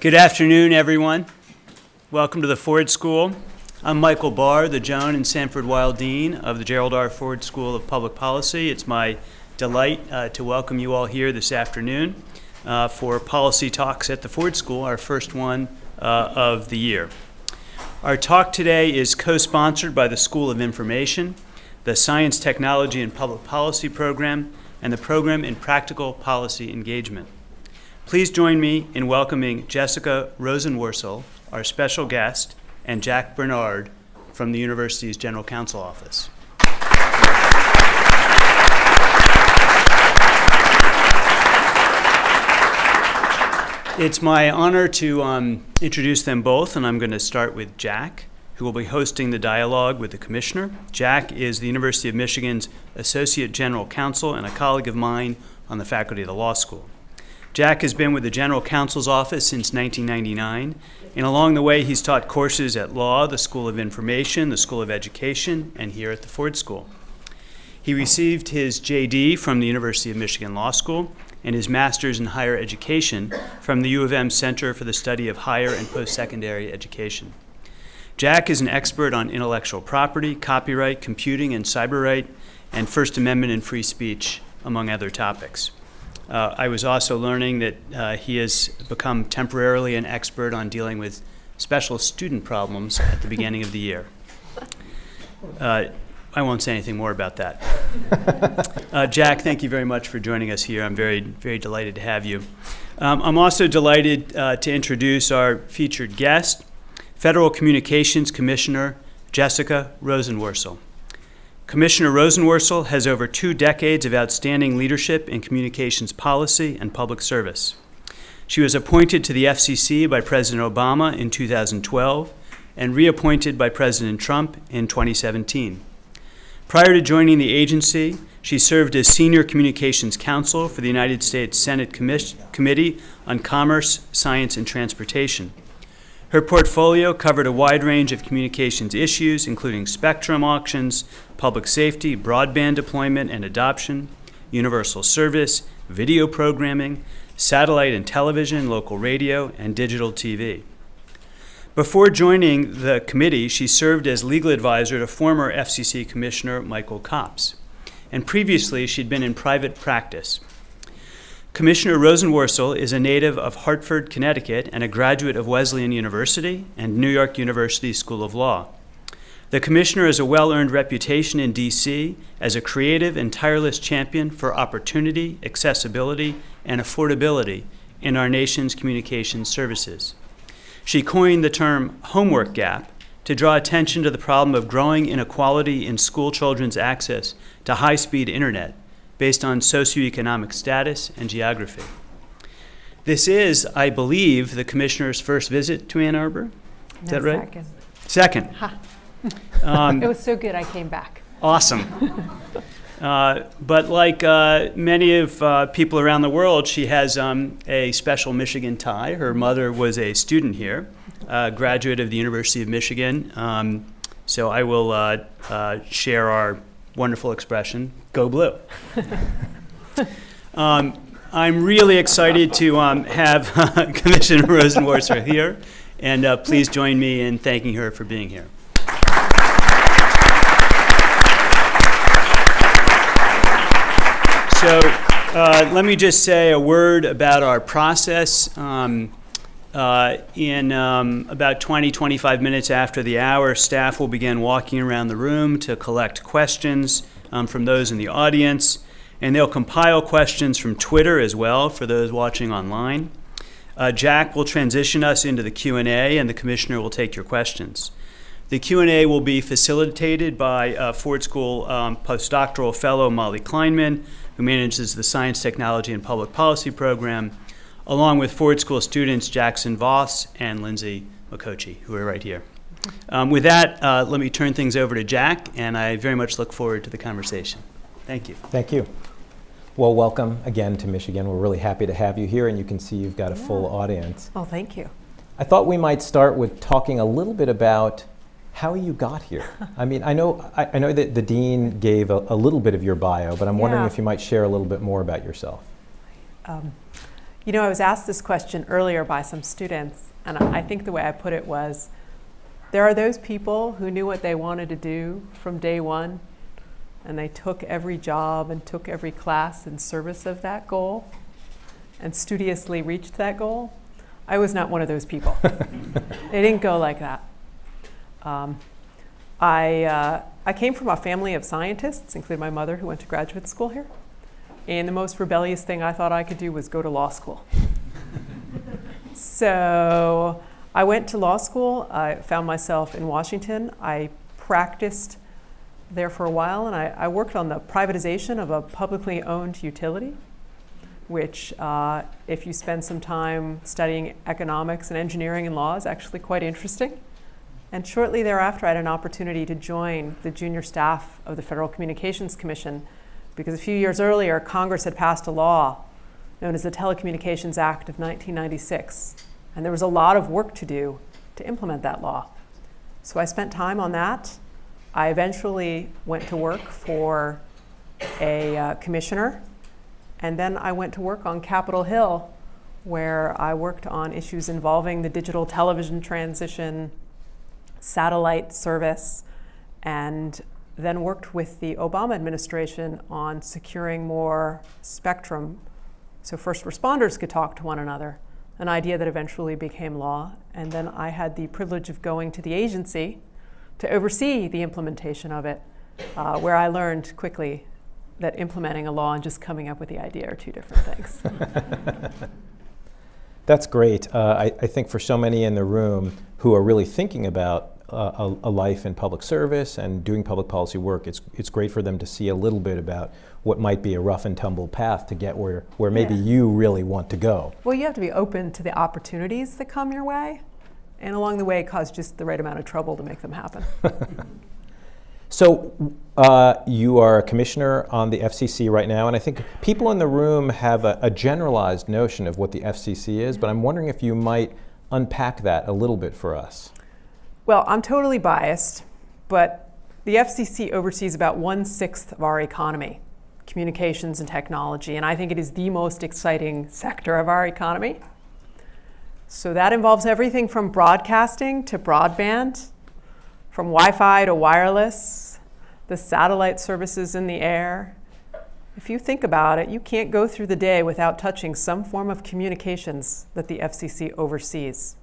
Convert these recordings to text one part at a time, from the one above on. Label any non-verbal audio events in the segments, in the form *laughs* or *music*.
Good afternoon, everyone. Welcome to the Ford School. I'm Michael Barr, the Joan and Sanford Weill Dean of the Gerald R. Ford School of Public Policy. It's my delight uh, to welcome you all here this afternoon uh, for Policy Talks at the Ford School, our first one uh, of the year. Our talk today is co-sponsored by the School of Information, the Science, Technology, and Public Policy Program, and the Program in Practical Policy Engagement. Please join me in welcoming Jessica Rosenworcel, our special guest, and Jack Bernard from the university's General Counsel Office. It's my honor to um, introduce them both, and I'm going to start with Jack, who will be hosting the dialogue with the Commissioner. Jack is the University of Michigan's Associate General Counsel and a colleague of mine on the faculty of the law school. Jack has been with the General Counsel's Office since 1999, and along the way he's taught courses at Law, the School of Information, the School of Education, and here at the Ford School. He received his JD from the University of Michigan Law School and his Master's in Higher Education from the U of M Center for the Study of Higher and Post-Secondary Education. Jack is an expert on intellectual property, copyright, computing, and cyber right, and First Amendment and free speech, among other topics. Uh, I was also learning that uh, he has become temporarily an expert on dealing with special student problems at the beginning of the year. *laughs* Uh, I won't say anything more about that. *laughs* Uh, Jack, thank you very much for joining us here. I'm very, very delighted to have you. Um, I'm also delighted uh, to introduce our featured guest, Federal Communications Commissioner Jessica Rosenworcel. Commissioner Rosenworcel has over two decades of outstanding leadership in communications policy and public service. She was appointed to the FCC by President Obama in 2012 and reappointed by President Trump in 2017. Prior to joining the agency, she served as Senior Communications Counsel for the United States Senate Committee on Commerce, Science, and Transportation. Her portfolio covered a wide range of communications issues, including spectrum auctions, public safety, broadband deployment and adoption, universal service, video programming, satellite and television, local radio, and digital TV. Before joining the committee, she served as legal advisor to former FCC Commissioner Michael Copps. And previously, she'd been in private practice. Commissioner Rosenworcel is a native of Hartford, Connecticut, and a graduate of Wesleyan University and New York University School of Law. The Commissioner has a well-earned reputation in D.C. as a creative and tireless champion for opportunity, accessibility, and affordability in our nation's communications services. She coined the term homework gap to draw attention to the problem of growing inequality in school children's access to high-speed internet based on socioeconomic status and geography. This is, I believe, the Commissioner's first visit to Ann Arbor. Is No, that right? Second. Second. Ha. *laughs* Um, It was so good, I came back. Awesome. *laughs* Uh, but like uh, many of uh, people around the world, she has um, a special Michigan tie. Her mother was a student here, uh, graduate of the University of Michigan. Um, so I will uh, uh, share our wonderful expression, go blue. *laughs* um, I'm really excited to um, have *laughs* Commissioner Rosenworcel here, and uh, please join me in thanking her for being here. So uh, let me just say a word about our process. Um, uh, in um, about 20, 25 minutes after the hour, staff will begin walking around the room to collect questions um, from those in the audience, and they'll compile questions from Twitter as well for those watching online. Uh, Jack will transition us into the Q&A, and the commissioner will take your questions. The Q&A will be facilitated by uh, Ford School um, postdoctoral fellow Molly Kleinman, who manages the Science, Technology, and Public Policy program, along with Ford School students Jackson Voss and Lindsay McCochi, who are right here. Um, with that, uh, let me turn things over to Jack, and I very much look forward to the conversation. Thank you. Thank you. Well, welcome again to Michigan. We're really happy to have you here, and you can see you've got a full audience. Oh, thank you. I thought we might start with talking a little bit about how you got here. *laughs* I mean, I know, I, I know that the dean gave a, a little bit of your bio, but I'm wondering if you might share a little bit more about yourself. Um, You know, I was asked this question earlier by some students, and I think the way I put it was there are those people who knew what they wanted to do from day one, and they took every job and took every class in service of that goal and studiously reached that goal. I was not one of those people. *laughs* it didn't go like that. Um, I, uh, I came from a family of scientists, including my mother who went to graduate school here. And the most rebellious thing I thought I could do was go to law school. so I went to law school. I found myself in Washington. I practiced there for a while, and I, I worked on the privatization of a publicly owned utility, which, uh, if you spend some time studying economics and engineering and law, is actually quite interesting. And shortly thereafter, I had an opportunity to join the junior staff of the Federal Communications Commission because a few years earlier, Congress had passed a law known as the Telecommunications Act of 1996. And there was a lot of work to do to implement that law. So I spent time on that. I eventually went to work for a uh, commissioner. And then I went to work on Capitol Hill, where I worked on issues involving the digital television transition, satellite service, and then worked with the Obama administration on securing more spectrum so first responders could talk to one another, an idea that eventually became law. And then I had the privilege of going to the agency to oversee the implementation of it, uh, where I learned quickly that implementing a law and just coming up with the idea are two different things. *laughs* That's great. Uh, I, I, think for so many in the room who are really thinking about a, a, life in public service and doing public policy work, it's, it's great for them to see a little bit about what might be a rough and tumble path to get where, where maybe yeah. you really want to go. Well, you have to be open to the opportunities that come your way, and along the way, cause just the right amount of trouble to make them happen. *laughs* so, uh, you are a commissioner on the FCC right now, and I think people in the room have a, a generalized notion of what the FCC is, but I'm wondering if you might unpack that a little bit for us. Well, I'm totally biased, but the FCC oversees about one sixth of our economy, communications and technology, and I think it is the most exciting sector of our economy. So that involves everything from broadcasting to broadband, from Wi Fi to wireless, the satellite services in the air. If you think about it, you can't go through the day without touching some form of communications that the FCC oversees.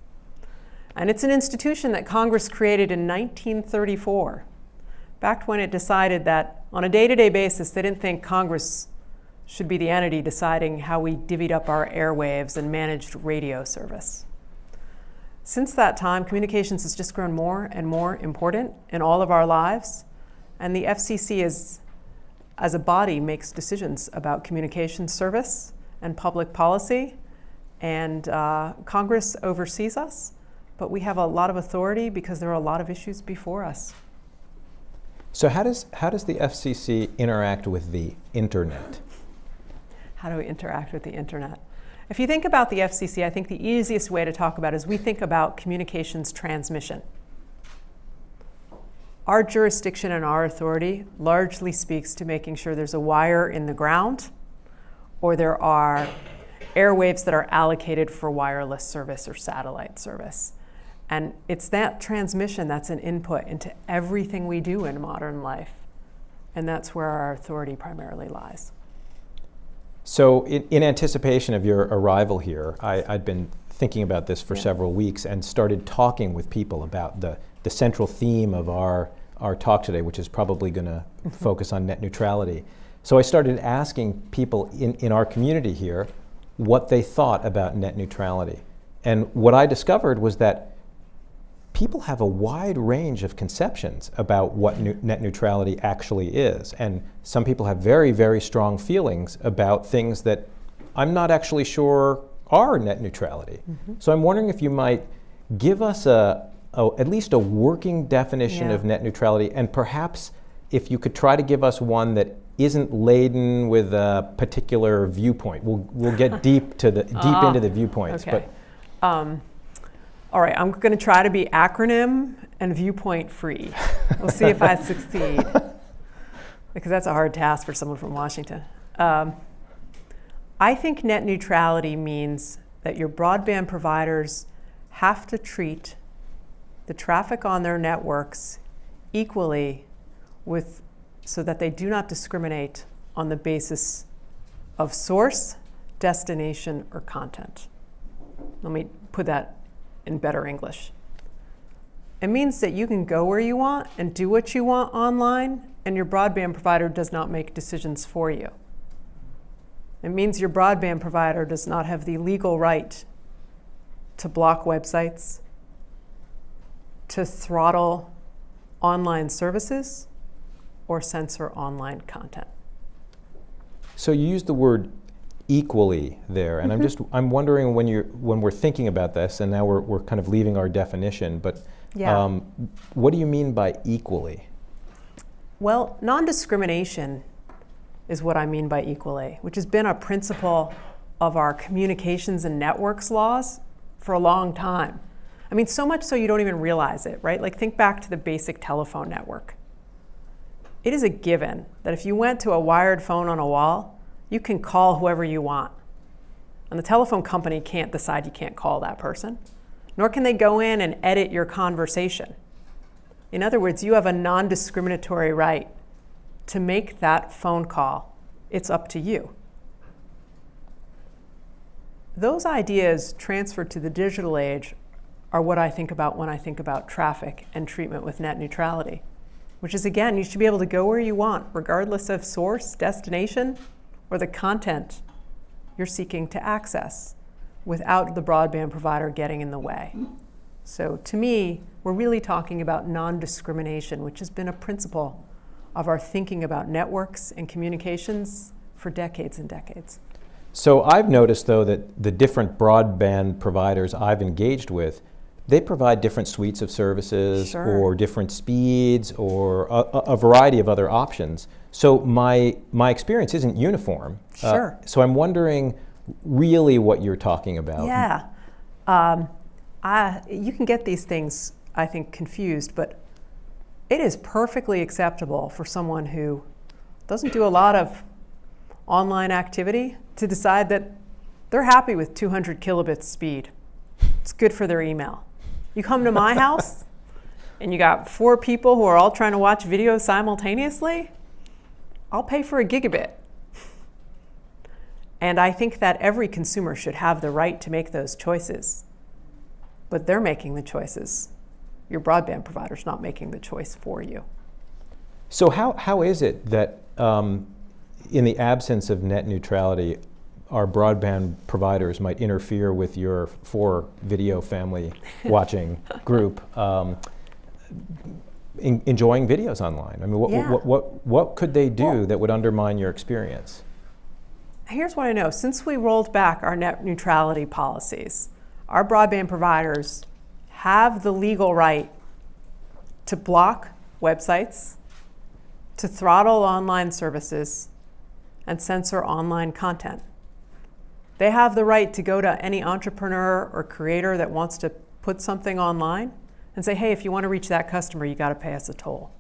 And it's an institution that Congress created in 1934, back when it decided that on a day to day basis, they didn't think Congress should be the entity deciding how we divvied up our airwaves and managed radio service. Since that time, communications has just grown more and more important in all of our lives, and the FCC is, as a body makes decisions about communication service and public policy, and uh, Congress oversees us but we have a lot of authority because there are a lot of issues before us. So how does, how does the FCC interact with the internet? How do we interact with the internet? If you think about the FCC, I think the easiest way to talk about it is we think about communications transmission. Our jurisdiction and our authority largely speaks to making sure there's a wire in the ground or there are airwaves that are allocated for wireless service or satellite service. And it's that transmission that's an input into everything we do in modern life. And that's where our authority primarily lies. So, in, in anticipation of your arrival here, I, had been thinking about this for yeah. several weeks and started talking with people about the, the central theme of our, our talk today, which is probably going to mm-hmm. focus on net neutrality. So, I started asking people in, in our community here what they thought about net neutrality. And what I discovered was that people have a wide range of conceptions about what net neutrality actually is. And some people have very, very strong feelings about things that I'm not actually sure are net neutrality. Mm -hmm. So I'm wondering if you might give us a, a at least a working definition yeah. of net neutrality and perhaps if you could try to give us one that isn't laden with a particular viewpoint. We'll, we'll get *laughs* deep to the deep uh, into the viewpoints. Okay. But um, all right, I'm going to try to be acronym and viewpoint free. We'll see if I *laughs* succeed, because that's a hard task for someone from Washington. Um, I think net neutrality means that your broadband providers have to treat the traffic on their networks equally with so that they do not discriminate on the basis of source, destination, or content. Let me put that in better English. It means that you can go where you want and do what you want online, and your broadband provider does not make decisions for you. It means your broadband provider does not have the legal right to block websites, to throttle online services, or censor online content. So you used the word equally there, and I'm just I'm wondering when you're when we're thinking about this, and now we're we're kind of leaving our definition, but Yeah. um, what do you mean by equally? Well, non discrimination is what I mean by equally, which has been a principle of our communications and networks laws for a long time. I mean, so much so you don't even realize it, right? Like, think back to the basic telephone network. It is a given that if you went to a wired phone on a wall, you can call whoever you want. And the telephone company can't decide you can't call that person, nor can they go in and edit your conversation. In other words, you have a non discriminatory right to make that phone call. It's up to you. Those ideas transferred to the digital age are what I think about when I think about traffic and treatment with net neutrality, which is again, you should be able to go where you want, regardless of source, destination, or the content you're seeking to access without the broadband provider getting in the way. So to me, we're really talking about non-discrimination, which has been a principle of our thinking about networks and communications for decades and decades. So I've noticed though that the different broadband providers I've engaged with, they provide different suites of services Sure. or different speeds or a, a- a variety of other options. So my my experience isn't uniform. Uh, Sure. so I'm wondering really what you're talking about. Yeah. Um, I, you can get these things, I think, confused, but it is perfectly acceptable for someone who doesn't do a lot of online activity to decide that they're happy with 200 kilobits speed. It's good for their email. You come to my *laughs* house and you got four people who are all trying to watch video simultaneously, I'll pay for a gigabit. And I think that every consumer should have the right to make those choices. But they're making the choices. Your broadband provider's not making the choice for you. So how, how is it that um, in the absence of net neutrality, our broadband providers might interfere with your four video family watching *laughs* group um, en- enjoying videos online? I mean, what, Yeah. what, what, what could they do Well- that would undermine your experience? Here's what I know since we rolled back our net neutrality policies, our broadband providers have the legal right to block websites, to throttle online services, and censor online content. They have the right to go to any entrepreneur or creator that wants to put something online and say, hey, if you want to reach that customer, you got to pay us a toll.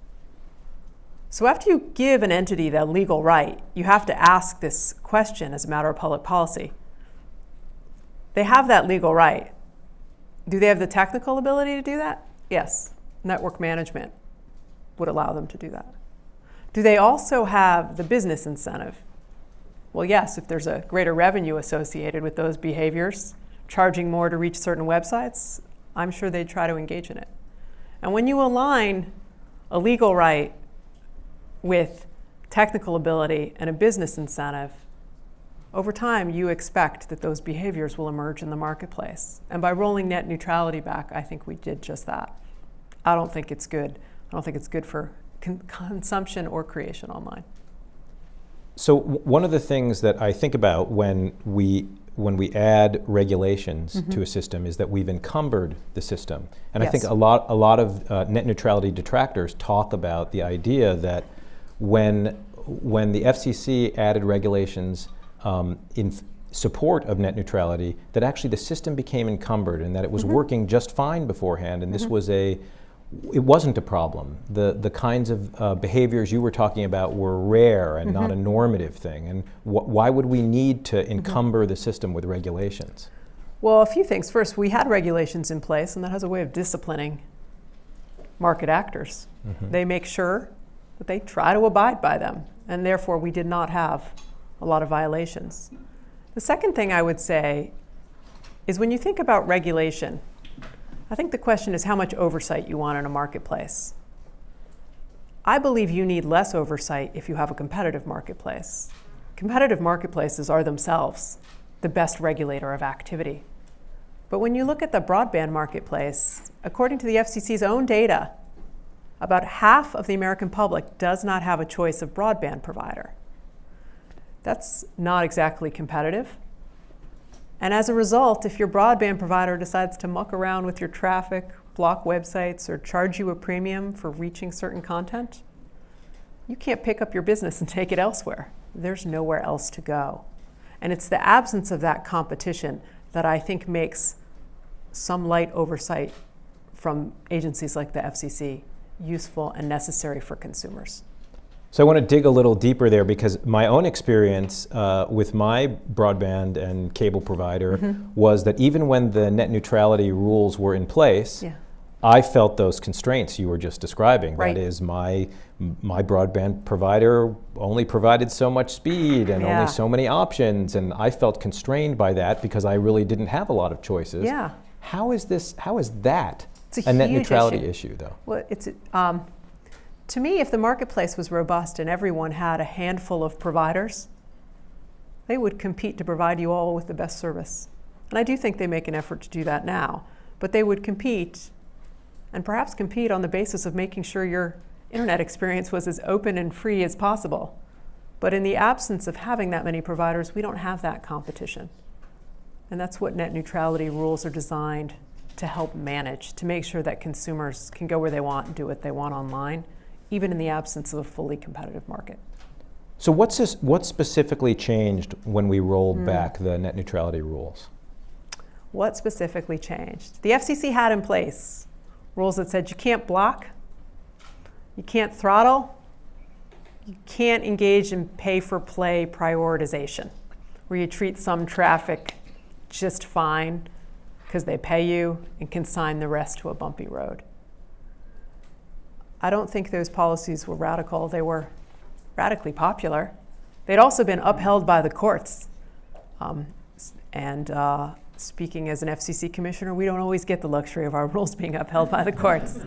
So after you give an entity that legal right, you have to ask this question as a matter of public policy. They have that legal right. Do they have the technical ability to do that? Yes. Network management would allow them to do that. Do they also have the business incentive? Well, yes, if there's a greater revenue associated with those behaviors, charging more to reach certain websites, I'm sure they'd try to engage in it. And when you align a legal right with technical ability and a business incentive, over time you expect that those behaviors will emerge in the marketplace. And by rolling net neutrality back, I think we did just that. I don't think it's good. I don't think it's good for con- consumption or creation online. So one of the things that I think about when we when we add regulations to a system is that we've encumbered the system, and I think a lot a lot of uh, net neutrality detractors talk about the idea that when when the FCC added regulations um, in support of net neutrality, that actually the system became encumbered and that it was working just fine beforehand, and this was a it wasn't a problem. The, the kinds of uh, behaviors you were talking about were rare and not a mm-hmm. normative thing. And wh- why would we need to mm-hmm. encumber the system with regulations? Well, a few things. First, we had regulations in place, and that has a way of disciplining market actors. Mm-hmm. They make sure that they try to abide by them, and therefore we did not have a lot of violations. The second thing I would say is when you think about regulation, I think the question is how much oversight you want in a marketplace. I believe you need less oversight if you have a competitive marketplace. Competitive marketplaces are themselves the best regulator of activity. But when you look at the broadband marketplace, according to the FCC's own data, about half of the American public does not have a choice of broadband provider. That's not exactly competitive. And as a result, if your broadband provider decides to muck around with your traffic, block websites, or charge you a premium for reaching certain content, you can't pick up your business and *laughs* take it elsewhere. There's nowhere else to go. And it's the absence of that competition that I think makes some light oversight from agencies like the FCC useful and necessary for consumers. So I want to dig a little deeper there because my own experience uh, with my broadband and cable provider Mm-hmm. was that even when the net neutrality rules were in place, Yeah. I felt those constraints you were just describing. Right. That is, my my broadband provider only provided so much speed and Yeah. only so many options, and I felt constrained by that because I really didn't have a lot of choices. Yeah. How is this? How is that It's a net neutrality issue. issue, though? Well, it's um, to me, if the marketplace was robust and everyone had a handful of providers, they would compete to provide you all with the best service. And I do think they make an effort to do that now, but they would compete and perhaps compete on the basis of making sure your internet experience was as open and free as possible. But in the absence of having that many providers, we don't have that competition. And that's what net neutrality rules are designed to help manage, to make sure that consumers can go where they want and do what they want online, even in the absence of a fully competitive market. So what's this, what specifically changed when we rolled hmm. back the net neutrality rules? What specifically changed? The FCC had in place rules that said you can't block, you can't throttle, you can't engage in pay for play prioritization, where you treat some traffic just fine because they pay you and consign the rest to a bumpy road. I don't think those policies were radical. They were radically popular. They'd also been upheld by the courts. Um, and uh, speaking as an FCC commissioner, we don't always get the luxury of our *laughs* rules being upheld by the courts.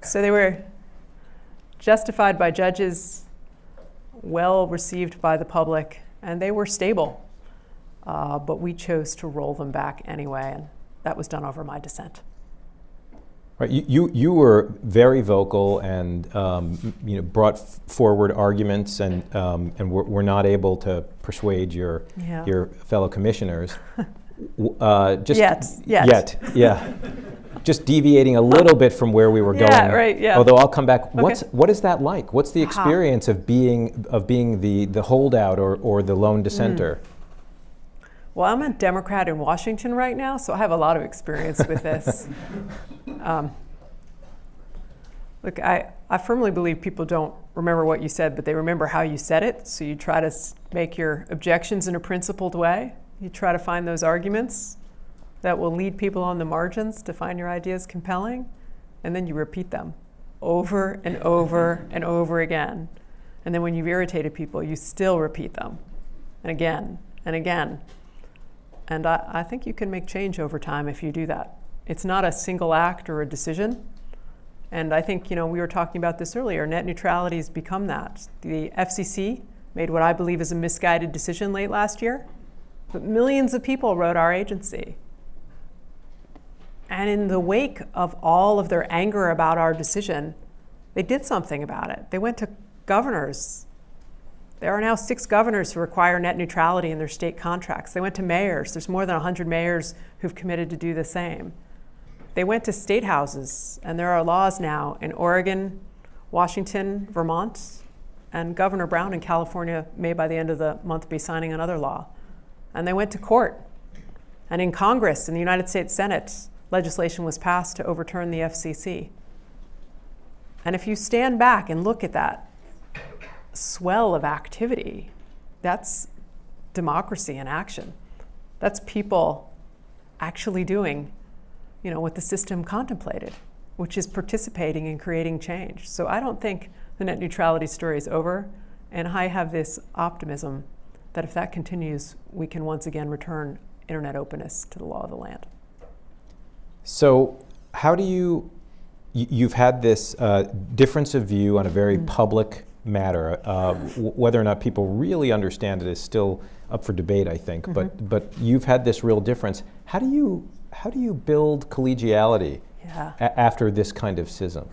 so they were justified by judges, well received by the public, and they were stable. Uh, but we chose to roll them back anyway, and that was done over my dissent. Right, you, you, you were very vocal and um, you know, brought f- forward arguments and, um, and were, were not able to persuade your, Yeah. your fellow commissioners. *laughs* Uh, just Yet, yet. Yet, yeah. just deviating a little bit from where we were going. Yeah, right, yeah. Although I'll come back. What's, Okay. what is that like? What's the Aha. experience of being, of being the, the holdout or, or the lone dissenter? Well, I'm a Democrat in Washington right now, so I have a lot of experience with this. *laughs* um, look, I, I firmly believe people don't remember what you said, but they remember how you said it. So you try to make your objections in a principled way. You try to find those arguments that will lead people on the margins to find your ideas compelling, and then you repeat them over and over and over again. And then when you've irritated people, you still repeat them, and again and again. And I, I think you can make change over time if you do that. It's not a single act or a decision. And I think, you know, we were talking about this earlier. Net neutrality has become that. The FCC made what I believe is a misguided decision late last year, but millions of people wrote our agency. And in the wake of all of their anger about our decision, they did something about it. They went to governors there are now six governors who require net neutrality in their state contracts. They went to mayors. There's more than 100 mayors who've committed to do the same. They went to state houses, and there are laws now in Oregon, Washington, Vermont, and Governor Brown in California may by the end of the month be signing another law. And they went to court. And in Congress, in the United States Senate, legislation was passed to overturn the FCC. And if you stand back and look at that swell of activity, that's democracy in action. That's people actually doing, you know, what the system contemplated, which is participating in creating change. So I don't think the net neutrality story is over, and I have this optimism that if that continues, we can once again return internet openness to the law of the land. So, how do you? You've had this uh, difference of view on a very public matter. Uh, w- whether or not people really understand it is still up for debate, I think. But but you've had this real difference. How do you how do you build collegiality Yeah. after this kind of schism?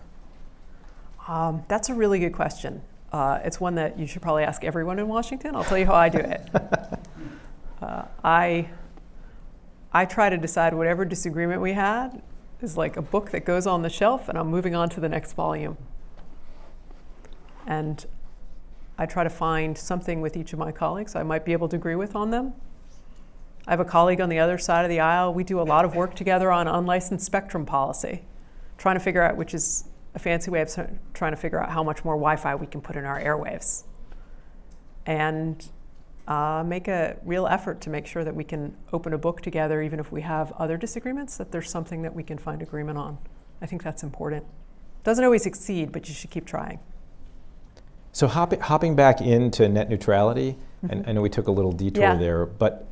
Um, that's a really good question. Uh, it's one that you should probably ask everyone in Washington. I'll tell you how I do it. *laughs* uh, I, I try to decide whatever disagreement we had is like a book that goes on the shelf, and I'm moving on to the next volume. And I try to find something with each of my colleagues I might be able to agree with on them. I have a colleague on the other side of the aisle. We do a lot of work together on unlicensed spectrum policy, trying to figure out which is a fancy way of trying to figure out how much more Wi-Fi we can put in our airwaves, and uh, make a real effort to make sure that we can open a book together, even if we have other disagreements. That there's something that we can find agreement on. I think that's important. Doesn't always succeed, but you should keep trying. So hopping, hopping back into net neutrality, and I know we took a little detour Yeah. there, but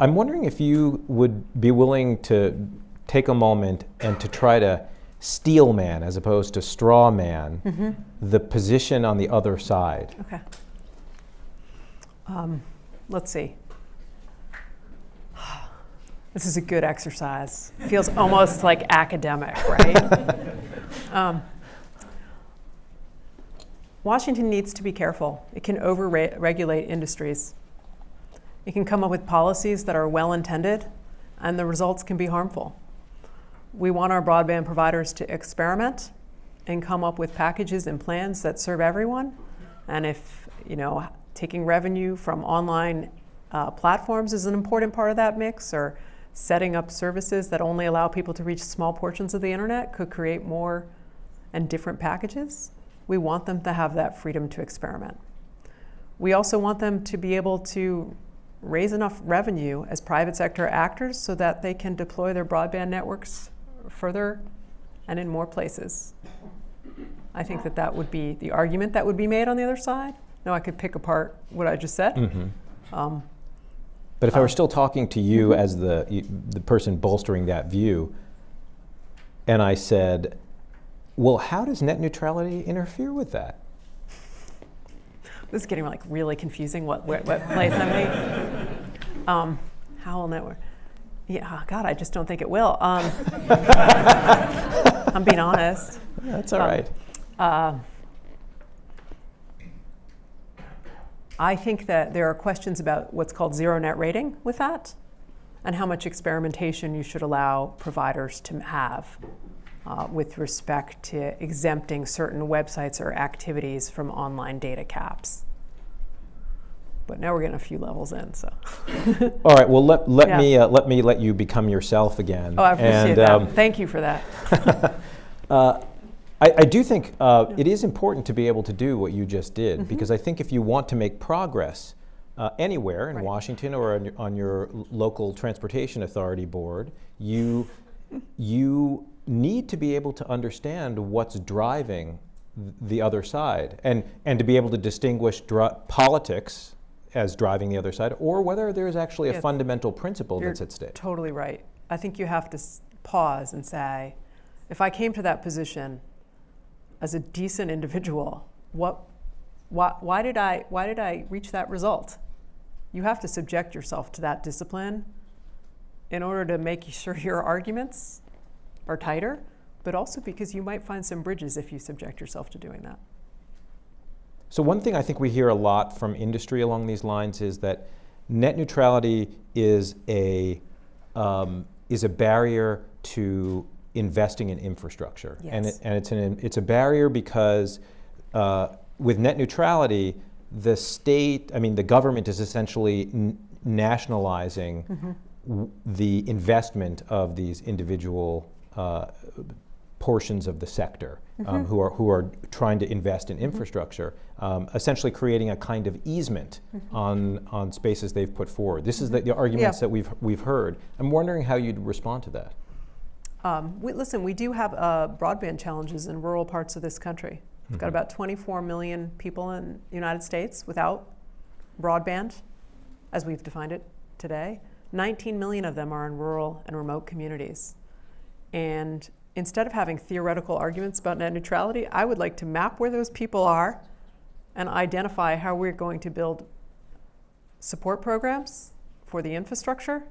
I'm wondering if you would be willing to take a moment and to try to steel man, as opposed to straw man, the position on the other side. Okay. Um, let's see. This is a good exercise. Feels almost like academic, right? *laughs* um, Washington needs to be careful. It can over regulate industries. It can come up with policies that are well intended, and the results can be harmful. We want our broadband providers to experiment and come up with packages and plans that serve everyone. And if, you know, taking revenue from online uh, platforms is an important part of that mix, or setting up services that only allow people to reach small portions of the internet could create more and different packages, we want them to have that freedom to experiment. We also want them to be able to raise enough revenue as private sector actors so that they can deploy their broadband networks further and in more places. I think that that would be the argument that would be made on the other side. Now, I could pick apart what I just said. Mm-hmm. Um, But if I were uh, still talking to you mm-hmm. as the, the person bolstering that view, and I said, well, how does net neutrality interfere with that? this is getting like really confusing. What what, what place I'm in. Um, how will network? Yeah, God, I just don't think it will. Um, I'm being honest. That's all Um, right. Uh, I think that there are questions about what's called zero net rating with that and how much experimentation you should allow providers to have uh, with respect to exempting certain websites or activities from online data caps. But now we're getting a few levels in, so. *laughs* All right. Well, let, let Yeah. me uh, let me let you become yourself again. Oh, I appreciate and, that. um, Thank you for that. *laughs* uh, I, I do think uh, it is important to be able to do what you just did Mm-hmm. because I think if you want to make progress uh, anywhere in Right. Washington or on your, on your local transportation authority board, you you need to be able to understand what's driving the other side and and to be able to distinguish politics as driving the other side or whether there is actually a Yeah. fundamental principle that's at stake. Totally right. I think you have to s- pause and say, if I came to that position as a decent individual, what, why, why did I, why did I reach that result? You have to subject yourself to that discipline in order to make sure your arguments are tighter, but also because you might find some bridges if you subject yourself to doing that. So one thing I think we hear a lot from industry along these lines is that net neutrality is a um, is a barrier to investing in infrastructure, and it, and it's an it's a barrier because uh, with net neutrality, the state, I mean, the government is essentially n- nationalizing w- the investment of these individual uh, portions of the sector um, who are who are trying to invest in infrastructure, um, essentially creating a kind of easement on on spaces they've put forward. This is the, the arguments Yeah. that we've we've heard. I'm wondering how you'd respond to that. Um, we, listen, we do have uh, broadband challenges in rural parts of this country. We've got about 24 million people in the United States without broadband, as we've defined it today. 19 million of them are in rural and remote communities. And instead of having theoretical arguments about net neutrality, I would like to map where those people are and identify how we're going to build support programs for the infrastructure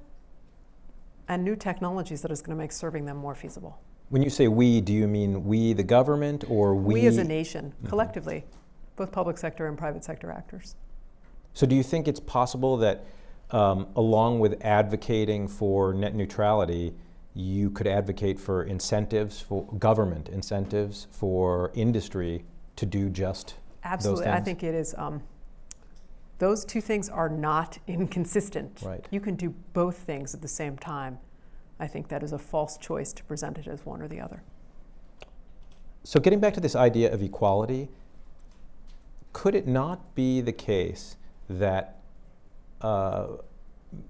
and new technologies that is going to make serving them more feasible. When you say we, do you mean we, the government, or we? We, as a nation, collectively, both public sector and private sector actors. So, do you think it's possible that, um, along with advocating for net neutrality, you could advocate for incentives, for government incentives for industry to do just Absolutely. I think it is. Um, those two things are not *laughs* inconsistent. Right. You can do both things at the same time. I think that is a false choice to present it as one or the other. So, getting back to this idea of equality, could it not be the case that uh,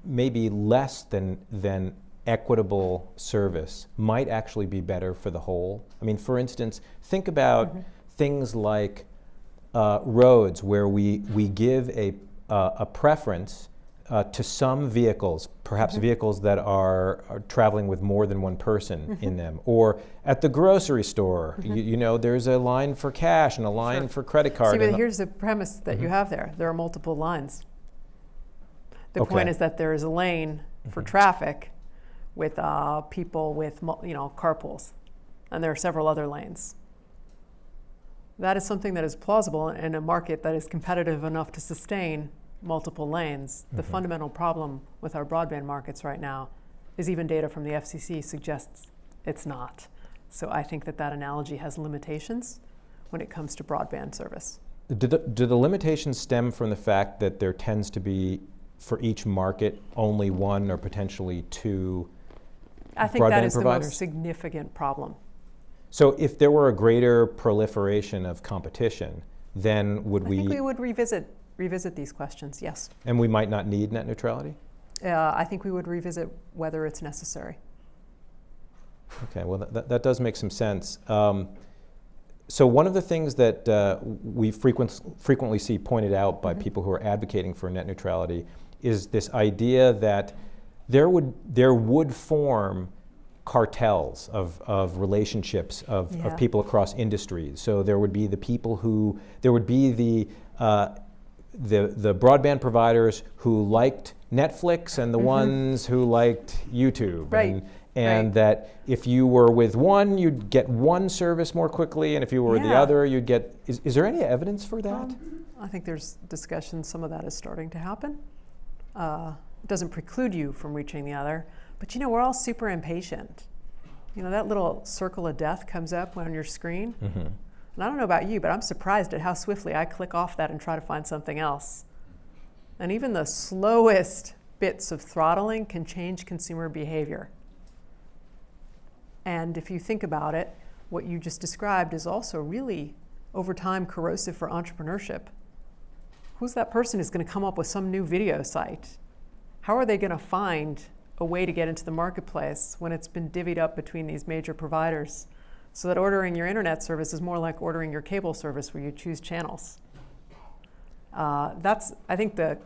maybe less than, than equitable service might actually be better for the whole? I mean, for instance, think about things like uh, roads where we, we give a, uh, a preference uh, to some vehicles, perhaps vehicles that are, are traveling with more than one person in them, or at the grocery store, you, you know, there's a line for cash and a line for credit card. See, but here's the premise that you have there there are multiple lines. The Okay. point is that there is a lane for traffic with uh, people with you know carpools, and there are several other lanes. That is something that is plausible in a market that is competitive enough to sustain multiple lanes. The fundamental problem with our broadband markets right now is even data from the FCC suggests it's not. So I think that that analogy has limitations when it comes to broadband service. Do the, do the limitations stem from the fact that there tends to be, for each market, only one or potentially two? I think that is is the most significant problem. So if there were a greater proliferation of competition, then would I we, I think we would revisit revisit these questions. Yes, and we might not need net neutrality? uh, I think we would revisit whether it's necessary. Okay, well, that, that does make some sense. Um, so one of the things that uh, we frequent, frequently see pointed out by people who are advocating for net neutrality is this idea that there would, there would form cartels of, of relationships of, Yeah. of people across industries. So there would be the people who, there would be the, uh, the, the broadband providers who liked Netflix and the ones who liked YouTube. Right, And, and right. that if you were with one, you'd get one service more quickly, and if you were with the other, you'd get. Is, is there any evidence for that? Um, I think there's discussion. Some of that is starting to happen. Uh, doesn't preclude you from reaching the other, but you know we're all super impatient. You know that little circle of death comes up on your screen, Mm-hmm. and I don't know about you, but I'm surprised at how swiftly I click off that and try to find something else. And even the slowest bits of throttling can change consumer behavior. And if you think about it, what you just described is also really, over time, corrosive for entrepreneurship. Who's that person who's going to come up with some new video site? How are they going to find a way to get into the marketplace when it's been divvied up between these major providers? So that ordering your internet service is more like ordering your cable service where you choose channels. Uh, that's, I think, the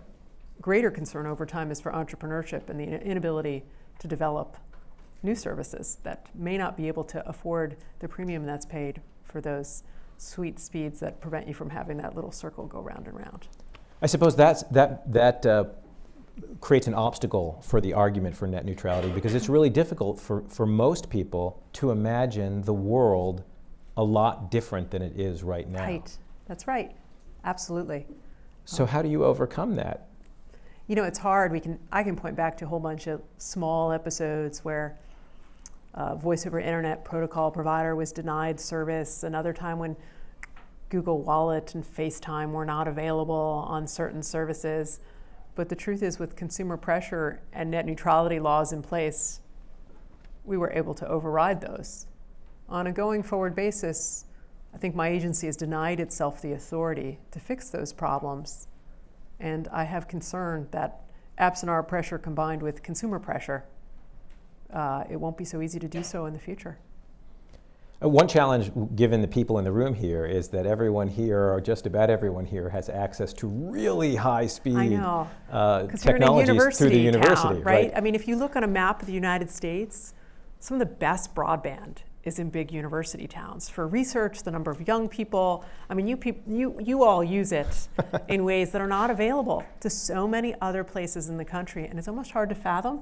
greater concern over time is for entrepreneurship and the inability to develop new services that may not be able to afford the premium that's paid for those sweet speeds that prevent you from having that little circle go round and round. I suppose that's, that, that uh, creates an obstacle for the argument for net neutrality because it's really difficult for, for most people to imagine the world a lot different than it is right now. Right. That's right. Absolutely. So, how do you overcome that? You know, it's hard. We can I can point back to a whole bunch of small episodes where a voice over internet protocol provider was denied service. Another time when Google Wallet and FaceTime were not available on certain services. But the truth is, with consumer pressure and net neutrality laws in place, we were able to override those on a going forward basis, I think my agency has denied itself the authority to fix those problems. And I have concern that absent our pressure combined with consumer pressure, uh, it won't be so easy to do so in the future. Uh, One challenge, given the people in the room here, is that everyone here, or just about everyone here, has access to really uh, you're in a technologies through the university, town, right? I mean, if you look on a map of the United States, some of the best broadband is in big university towns. For research, the number of young people, I mean, you, peop- you, you all use it *laughs* in ways that are not available to so many other places in the country, and it's almost hard to fathom.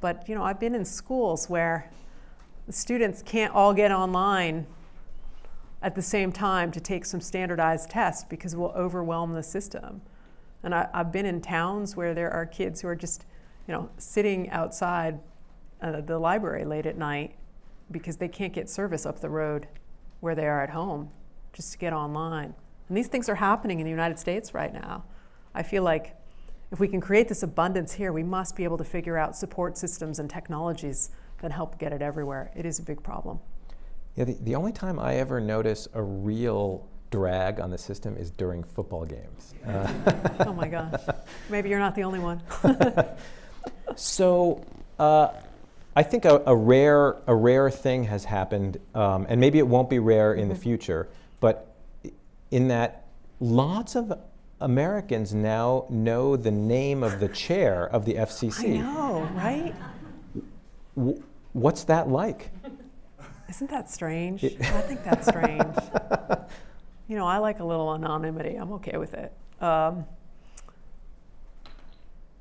But, you know, I've been in schools where students can't all get online at the same time to take some standardized tests because we'll overwhelm the system. And I, I've been in towns where there are kids who are just, you know, sitting outside uh, the library late at night because they can't get service up the road where they are at home just to get online. And these things are happening in the United States right now. I feel like if we can create this abundance here, we must be able to figure out support systems and technologies that help get it everywhere. It is a big problem. Yeah, the, the only time I ever notice a real drag on the system is during football games. Uh, *laughs* Oh my gosh. Maybe you're not the only one. *laughs* So, uh, I think a, a rare a rare thing has happened, um, and maybe it won't be rare in the future. But in that, lots of Americans now know the name of the chair of the FCC. I know, right? W- what's that like? Isn't that strange? I think that's strange. *laughs* you know, I like a little anonymity. I'm okay with it. Um,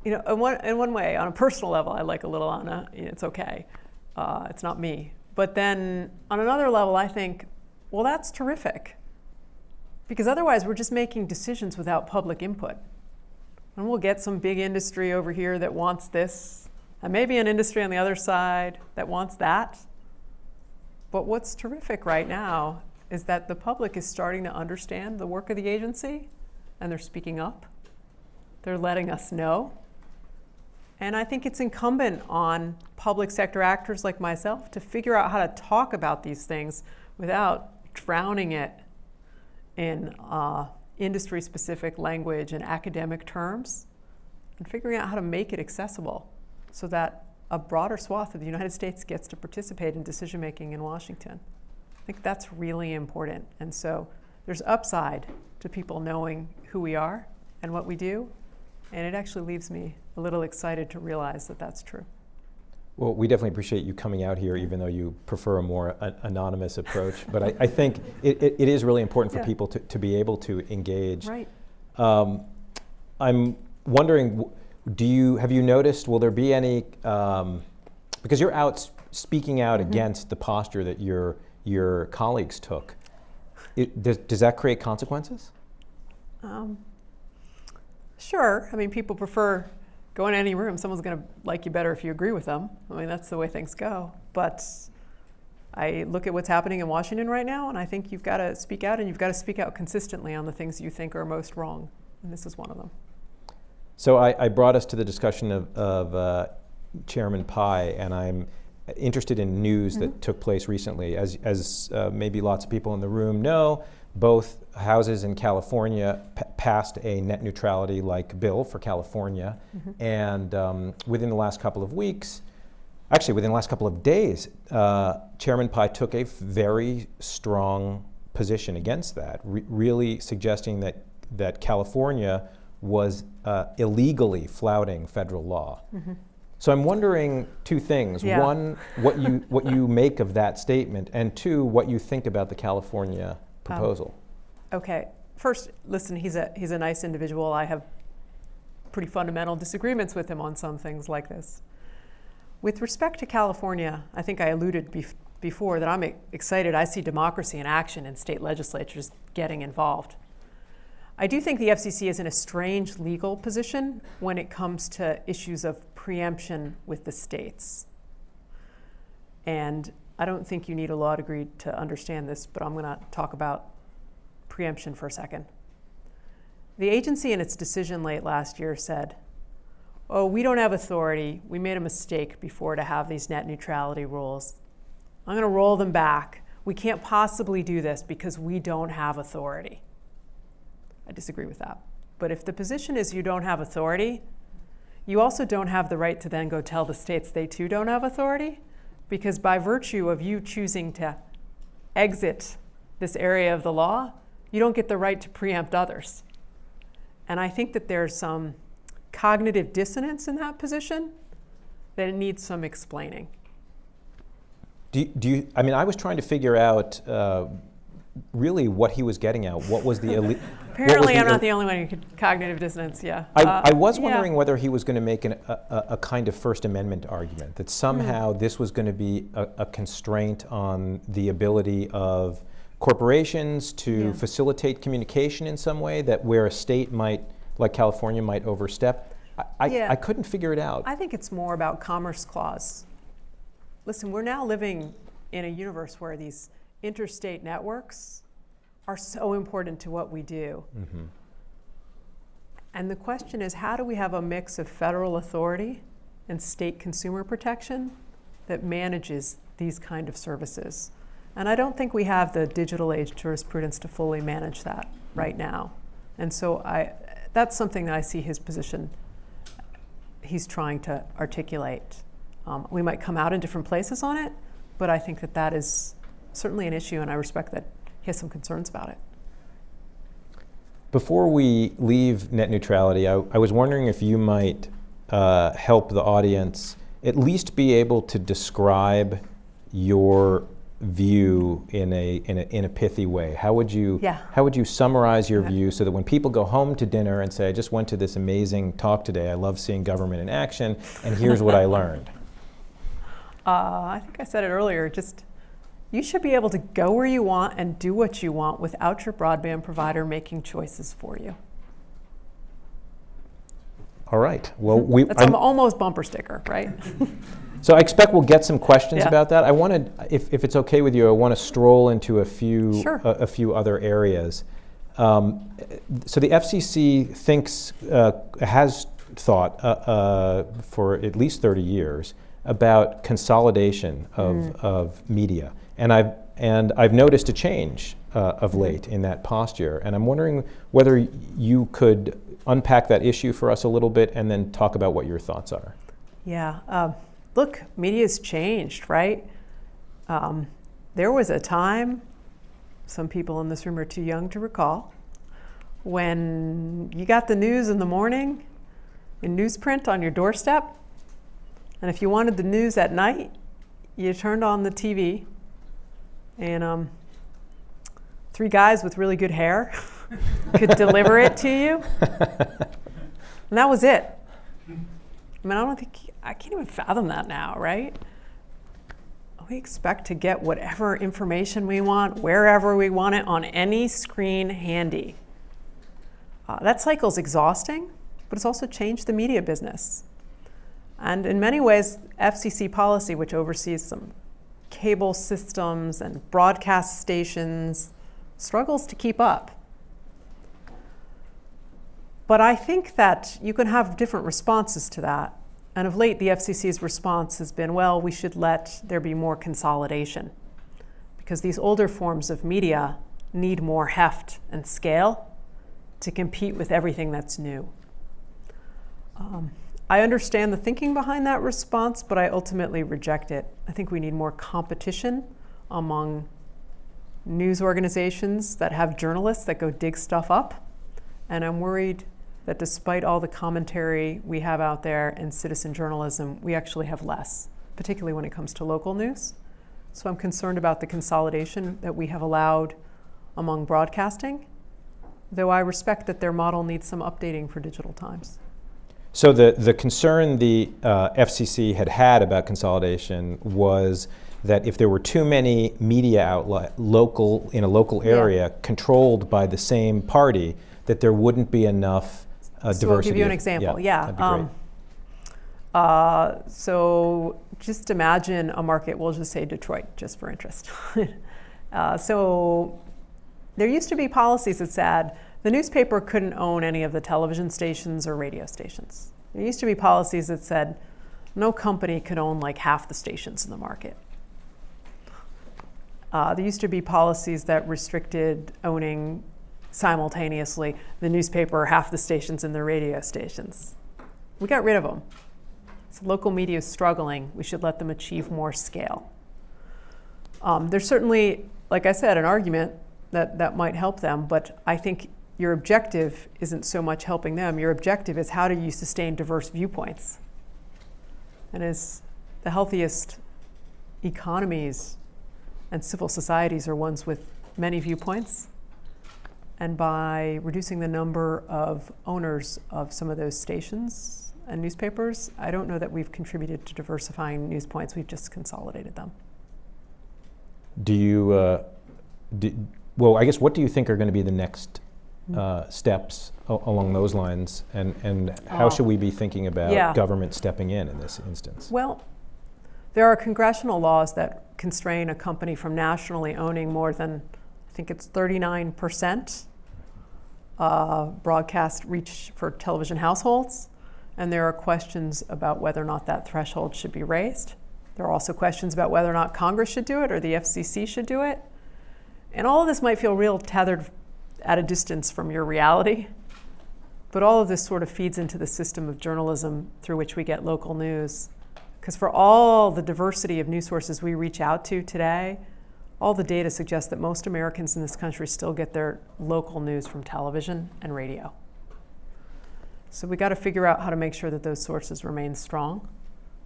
you know, in one, in one way, on a personal level, I like a little Anna. It's okay. Uh, it's not me. But then on another level, I think, well, that's terrific. Because otherwise, we're just making decisions without public input. And we'll get some big industry over here that wants this, and maybe an industry on the other side that wants that. But what's terrific right now is that the public is starting to understand the work of the agency and they're speaking up. They're letting us know. And I think it's incumbent on public sector actors like myself to figure out how to talk about these things without drowning it in uh, industry specific language and academic terms and figuring out how to make it accessible so that a broader swath of the United States gets to participate in decision making in Washington. I think that's really important. And so there's upside to people knowing who we are and what we do. And it actually leaves me a little excited to realize that that's true. Well, we definitely appreciate you coming out here, even though you prefer a more a- anonymous approach. *laughs* But I, I think it, it, it is really important for Yeah. people to, to be able to engage. Right. Um, I'm wondering, do you have you noticed? Will there be any? Um, because you're out speaking out Mm-hmm. against the posture that your your colleagues took. It, does, does that create consequences? Um, sure. I mean, people prefer going to any room. Someone's going to like you better if you agree with them. I mean, that's the way things go. But I look at what's happening in Washington right now, and I think you've got to speak out, and you've got to speak out consistently on the things you think are most wrong. And this is one of them. So I, I brought us to the discussion of, of uh, Chairman Pai, and I'm interested in news that took place recently. As, as uh, maybe lots of people in the room know, both houses in California p- passed a net neutrality-like bill for California, and um, within the last couple of weeks, actually within the last couple of days, uh, Chairman Pai took a very strong position against that, re- really suggesting that that California was uh, illegally flouting federal law. So I'm wondering two things: Yeah. one, what you what you make of that statement, and two, what you think about the California proposal. Okay. First, listen, he's a, he's a nice individual. I have pretty fundamental disagreements with him on some things like this. With respect to California, I think I alluded bef- before that I'm excited. I see democracy in action and state legislatures getting involved. I do think the FCC is in a strange legal position when it comes to issues of preemption with the states. And I don't think you need a law degree to understand this, but I'm going to talk about preemption for a second. The agency, in its decision late last year, said, Oh, we don't have authority. We made a mistake before to have these net neutrality rules. I'm going to roll them back. We can't possibly do this because we don't have authority. I disagree with that. But if the position is you don't have authority, you also don't have the right to then go tell the states they too don't have authority, because by virtue of you choosing to exit this area of the law, you don't get the right to preempt others. And I think that there's some cognitive dissonance in that position that it needs some explaining. Do you, do you, I mean, I was trying to figure out uh, really what he was getting at. What was the *laughs* elite? Apparently, I'm not the only one who could cognitive dissonance. Yeah. I, Uh, I was yeah. wondering whether he was going to make an, a, a, a kind of First Amendment argument that somehow this was going to be a, a constraint on the ability of corporations to Yeah. facilitate communication in some way. That where a state might, like California, might overstep. I, I, Yeah. I couldn't figure it out. I think it's more about Commerce Clause. Listen, we're now living in a universe where these interstate networks are so important to what we do. Mhm. And the question is how do we have a mix of federal authority and state consumer protection that manages these kind of services? And I don't think we have the digital age jurisprudence to fully manage that right now. And so I, that's something that I see his position he's trying to articulate. Um, we might come out in different places on it, but I think that that is certainly an issue, and I respect that he has some concerns about it. Before we leave net neutrality, I, I was wondering if you might uh, help the audience at least be able to describe your view in a, in a, in a pithy way. How would you, Yeah. how would you summarize your view so that when people go home to dinner and say, I just went to this amazing talk today, I love seeing government in action, and here's what I learned? *laughs* Uh, I think I said it earlier. Just you should be able to go where you want and do what you want without your broadband provider making choices for you. All right. Well, we, That's I'm- almost bumper sticker, right? *laughs* So I expect we'll get some questions Yeah. about that. I wanted, if, if it's okay with you, I want to stroll into a few Sure. a, a few other areas. Um, so the FCC thinks uh, has thought uh, uh, for at least 30 years about consolidation of, Mm. of media, and I've and I've noticed a change uh, of late in that posture, and I'm wondering whether you could unpack that issue for us a little bit, and then talk about what your thoughts are. Yeah. Um, look, media's changed, right? Um, there was a time, some people in this room are too young to recall, when you got the news in the morning in newsprint on your doorstep. And if you wanted the news at night, you turned on the TV and um, three guys with really good hair *laughs* could deliver it to you. And that was it. I mean, I don't think, I can't even fathom that now, right? We expect to get whatever information we want, wherever we want it, on any screen handy. Uh, that cycle's exhausting, but it's also changed the media business. And in many ways, FCC policy, which oversees some cable systems and broadcast stations, struggles to keep up. But I think that you can have different responses to that. And of late, the FCC's response has been well, we should let there be more consolidation. Because these older forms of media need more heft and scale to compete with everything that's new. Um, I understand the thinking behind that response, but I ultimately reject it. I think we need more competition among news organizations that have journalists that go dig stuff up. And I'm worried that despite all the commentary we have out there in citizen journalism, we actually have less, particularly when it comes to local news. So I'm concerned about the consolidation that we have allowed among broadcasting, though I respect that their model needs some updating for digital times. So the, the concern the uh, FCC had had about consolidation was that if there were too many media outlet local in a local Yeah. area controlled by the same party, that there wouldn't be enough uh, so I'll diversity. give you an example. Yeah. great. um, uh, so just imagine a market, we'll just say Detroit, just for interest. *laughs* uh, so there used to be policies that said the newspaper couldn't own any of the television stations or radio stations. There used to be policies that said no company could own like half the stations in the market. Uh, there used to be policies that restricted owning simultaneously the newspaper, half the stations, and the radio stations. We got rid of them. So local media is struggling. We should let them achieve more scale. Um, there's certainly, like I said, an argument that that might help them, but I think your objective isn't so much helping them. Your objective is how do you sustain diverse viewpoints? And as the healthiest economies and civil societies are ones with many viewpoints. And by reducing the number of owners of some of those stations and newspapers, I don't know that we've contributed to diversifying news points. We've just consolidated them. Do you, uh, do, well, I guess what do you think are going to be the next uh, steps along those lines? And, and how Oh. should we be thinking about Yeah. government stepping in in this instance? Well, there are congressional laws that constrain a company from nationally owning more than, I think it's 39% uh, broadcast reach for television households. And there are questions about whether or not that threshold should be raised. There are also questions about whether or not Congress should do it or the FCC should do it. And all of this might feel real tethered at a distance from your reality. But all of this sort of feeds into the system of journalism through which we get local news. Because for all the diversity of news sources we reach out to today, all the data suggests that most Americans in this country still get their local news from television and radio. So we got to figure out how to make sure that those sources remain strong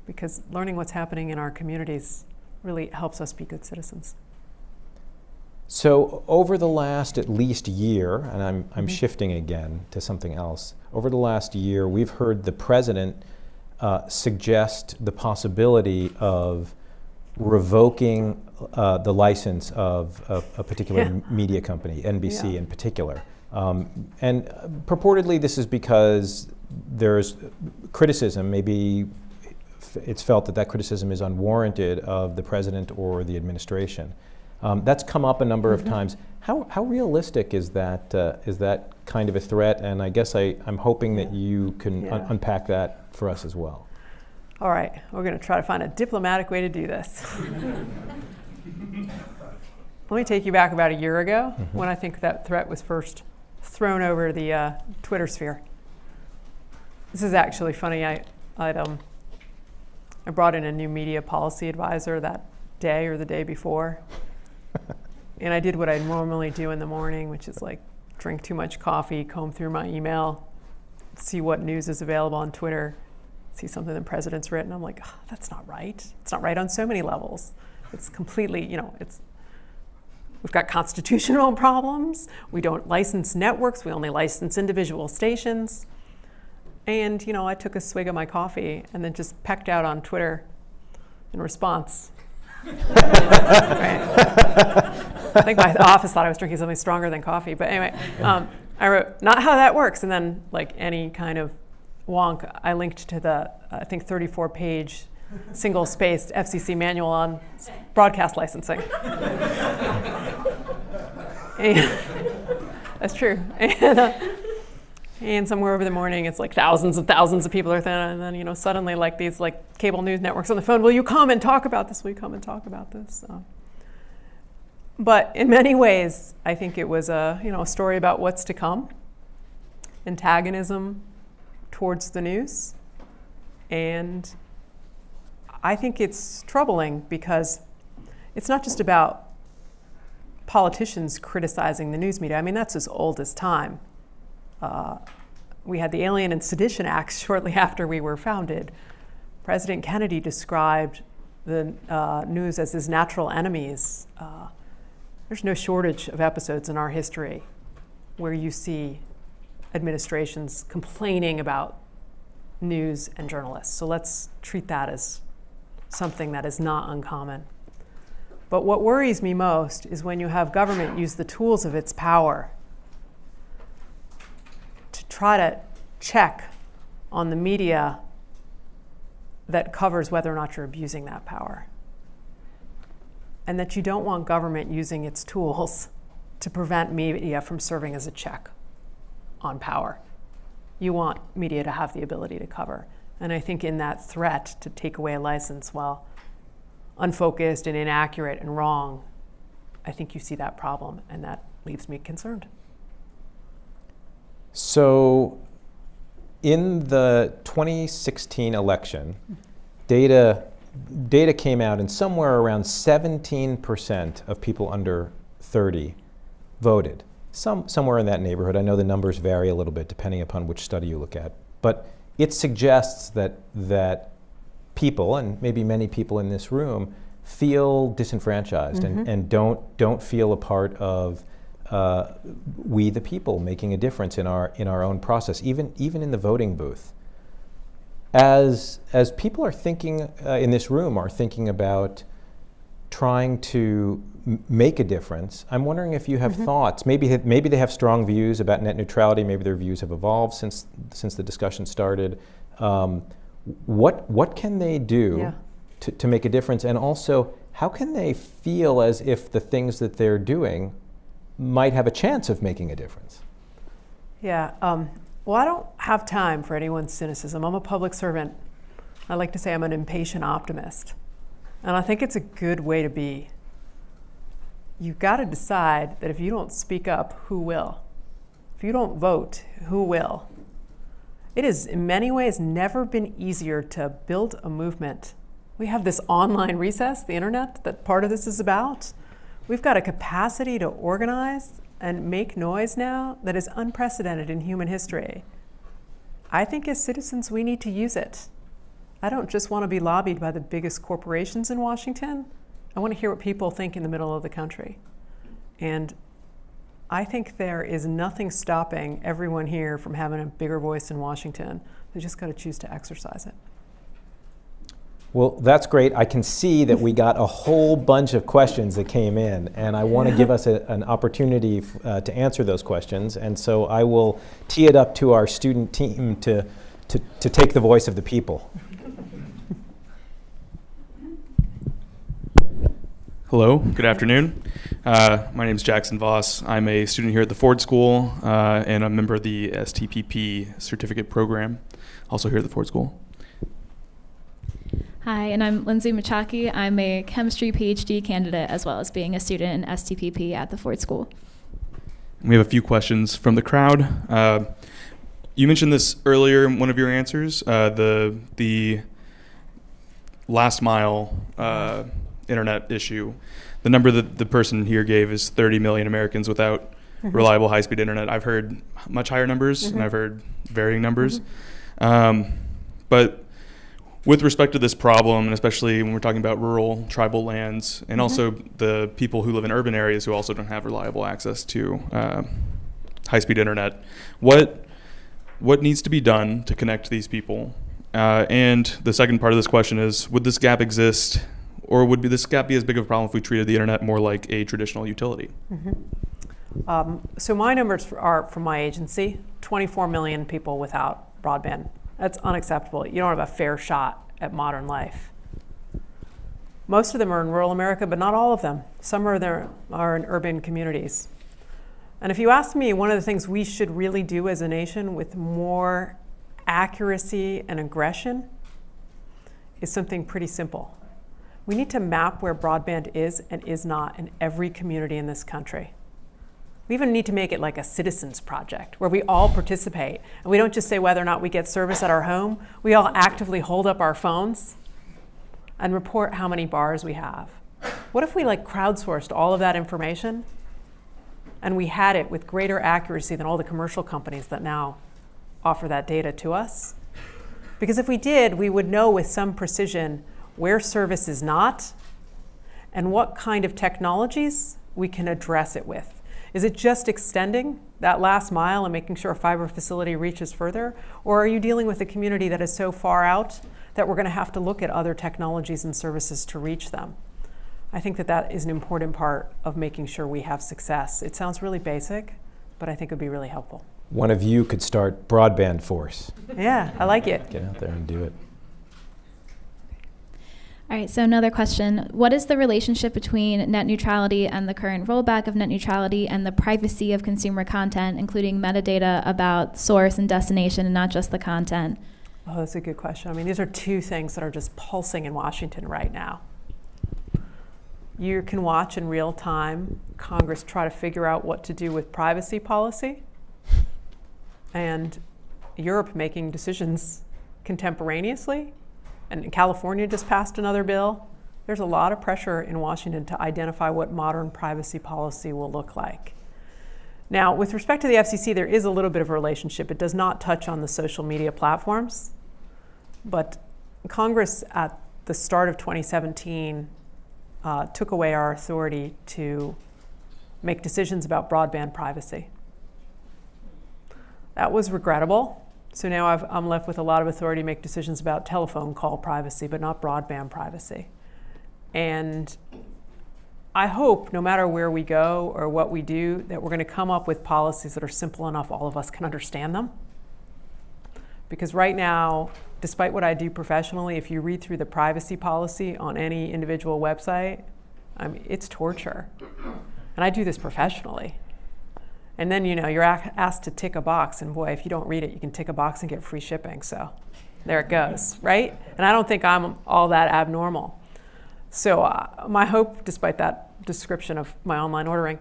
because learning what's happening in our communities really helps us be good citizens. So over the last at least year, and I'm, I'm shifting again to something else, over the last year, we've heard the president uh, suggest the possibility of revoking uh, the license of a, a particular Yeah. media company, NBC Yeah. in particular. Um, and uh, purportedly, this is because there's criticism, maybe it's felt that that criticism is unwarranted of the president or the administration. Um, that's come up a number of times. How, how realistic is that, uh, is that kind of a threat? And I guess I, I'm hoping that you can un- unpack that for us as well. All right, we're going to try to find a diplomatic way to do this. *laughs* Let me take you back about a year ago when I think that threat was first thrown over the uh, Twitter sphere. This is actually funny. I, I'd, um, I brought in a new media policy advisor that day or the day before. *laughs* and I did what I normally do in the morning, which is like drink too much coffee, comb through my email, see what news is available on Twitter, see something the president's written. I'm like, "Ah, that's not right. It's not right on so many levels. It's completely, you know, it's we've got constitutional *laughs* problems. We don't license networks. We only license individual stations. And you know, I took a swig of my coffee and then just pecked out on Twitter in response. *laughs* I think my office thought I was drinking something stronger than coffee. But anyway, um, I wrote, not how that works. And then, like any kind of wonk, I linked to the, I think, 34 page single spaced FCC manual on broadcast licensing. *laughs* *laughs* That's true. And, uh, and somewhere over the morning, it's like thousands and thousands of people are there, and then you know suddenly like these like cable news networks on the phone. Will you come and talk about this? Will you come and talk about this? But in many ways, I think it was a you know a story about what's to come, antagonism towards the news, and I think it's troubling because it's not just about politicians criticizing the news media. I mean, that's as old as time. Uh, we had the Alien and Sedition Acts *laughs* shortly after we were founded. President Kennedy described the uh, news as his natural enemies. Uh, there's no shortage of episodes in our history where you see administrations complaining about news and journalists. So let's treat that as something that is not uncommon. But what worries me most is when you have government use the tools of its power try to check on the media that covers whether or not you're abusing that power. And that you don't want government using its tools to prevent media from serving as a check on power. You want media to have the ability to cover. And I think in that threat to take away a license, well, unfocused and inaccurate and wrong, I think you see that problem, and that leaves me concerned. So, in the 2016 election, data data came out, and somewhere around 17% of people under 30 voted. Some somewhere in that neighborhood. I know the numbers vary a little bit depending upon which study you look at, but it suggests that that people, and maybe many people in this room, feel disenfranchised and, mm-hmm. and don't don't feel a part of uh, we the people making a difference in our in our own process, even even in the voting booth. As as people are thinking uh, in this room are thinking about trying to make a difference, I'm wondering if you have thoughts. Maybe maybe they have strong views about net neutrality. Maybe their views have evolved since since the discussion started. Um, what what can they do Yeah. to, to make a difference? And also, how can they feel as if the things that they're doing might have a chance of making a difference? Yeah. Um, well, I don't have time for anyone's cynicism. I'm a public servant. I like to say I'm an impatient optimist. And I think it's a good way to be. You've got to decide that if you don't speak up, who will? If you don't vote, who will? It has, in many ways, never been easier to build a movement. We have this online recess, the internet, that part of this is about. We've got a capacity to organize and make noise now that is unprecedented in human history. I think as citizens, we need to use it. I don't just want to be lobbied by the biggest corporations in Washington. I want to hear what people think in the middle of the country. And I think there is nothing stopping everyone here from having a bigger voice in Washington. They just got to choose to exercise it. Well, that's great. I can see that we got a whole bunch of questions that came in, and I want to give us a, an opportunity uh, to answer those questions. And so I will tee it up to our student team to, to, to take the voice of the people. Hello, good afternoon. Uh, my name is Jackson Voss. I'm a student here at the Ford School uh, and a member of the STPP certificate program, also here at the Ford School. Hi, and I'm Lindsay Machaki. I'm a chemistry PhD candidate as well as being a student in STPP at the Ford School. We have a few questions from the crowd. Uh, you mentioned this earlier in one of your answers, uh, the the last mile uh, internet issue. The number that the person here gave is 30 million Americans without reliable high-speed internet. I've heard much higher numbers, and I've heard varying numbers. Um, but with respect to this problem, and especially when we're talking about rural tribal lands, and also the people who live in urban areas who also don't have reliable access to uh, high-speed internet, what what needs to be done to connect these people? Uh, and the second part of this question is: Would this gap exist, or would be this gap be as big of a problem if we treated the internet more like a traditional utility? Um, so my numbers are from my agency 24 million people without broadband. That's unacceptable. You don't have a fair shot at modern life. Most of them are in rural America, but not all of them. Some are, there, are in urban communities. And if you ask me, one of the things we should really do as a nation with more accuracy and aggression is something pretty simple. We need to map where broadband is and is not in every community in this country. We even need to make it like a citizens project where we all participate and we don't just say whether or not we get service at our home. We all actively hold up our phones and report how many bars we have. What if we like crowdsourced all of that information and we had it with greater accuracy than all the commercial companies that now offer that data to us? Because if we did, we would know with some precision where service is not and what kind of technologies we can address it with. Is it just extending that last mile and making sure a fiber facility reaches further? Or are you dealing with a community that is so far out that we're going to have to look at other technologies and services to reach them? I think that that is an important part of making sure we have success. It sounds really basic, but I think it would be really helpful. One of you could start Broadband Force. Yeah, I like it. Get out there and do it. All right, so another question. What is the relationship between net neutrality and the current rollback of net neutrality and the privacy of consumer content, including metadata about source and destination and not just the content? Oh, that's a good question. I mean, these are two things that are just pulsing in Washington right now. You can watch in real time Congress try to figure out what to do with privacy policy and Europe making decisions contemporaneously. And California just passed another bill. There's a lot of pressure in Washington to identify what modern privacy policy will look like. Now, with respect to the FCC, there is a little bit of a relationship. It does not touch on the social media platforms, but Congress at the start of 2017 uh, took away our authority to make decisions about broadband privacy. That was regrettable. So now i am left with a lot of authority to make decisions about telephone call privacy, but not broadband privacy. And I hope no matter where we go or what we do, that we're going to come up with policies that are simple enough all of us can understand them. Because right now, despite what I do professionally, if you read through the privacy policy on any individual website, I mean, it's torture. And I do this professionally. And then, you know, you're asked to tick a box, and boy, if you don't read it, you can tick a box and get free shipping. So there it goes, right? And I don't think I'm all that abnormal. So uh, my hope, despite that description of my online ordering,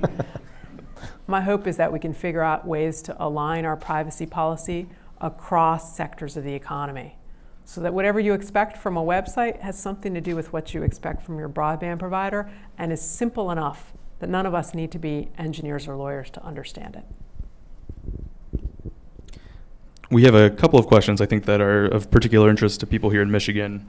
*laughs* my hope is that we can figure out ways to align our privacy policy across sectors of the economy. So that whatever you expect from a website has something to do with what you expect from your broadband provider and is simple enough that none of us need to be engineers or lawyers to understand it. We have a couple of questions I think that are of particular interest to people here in Michigan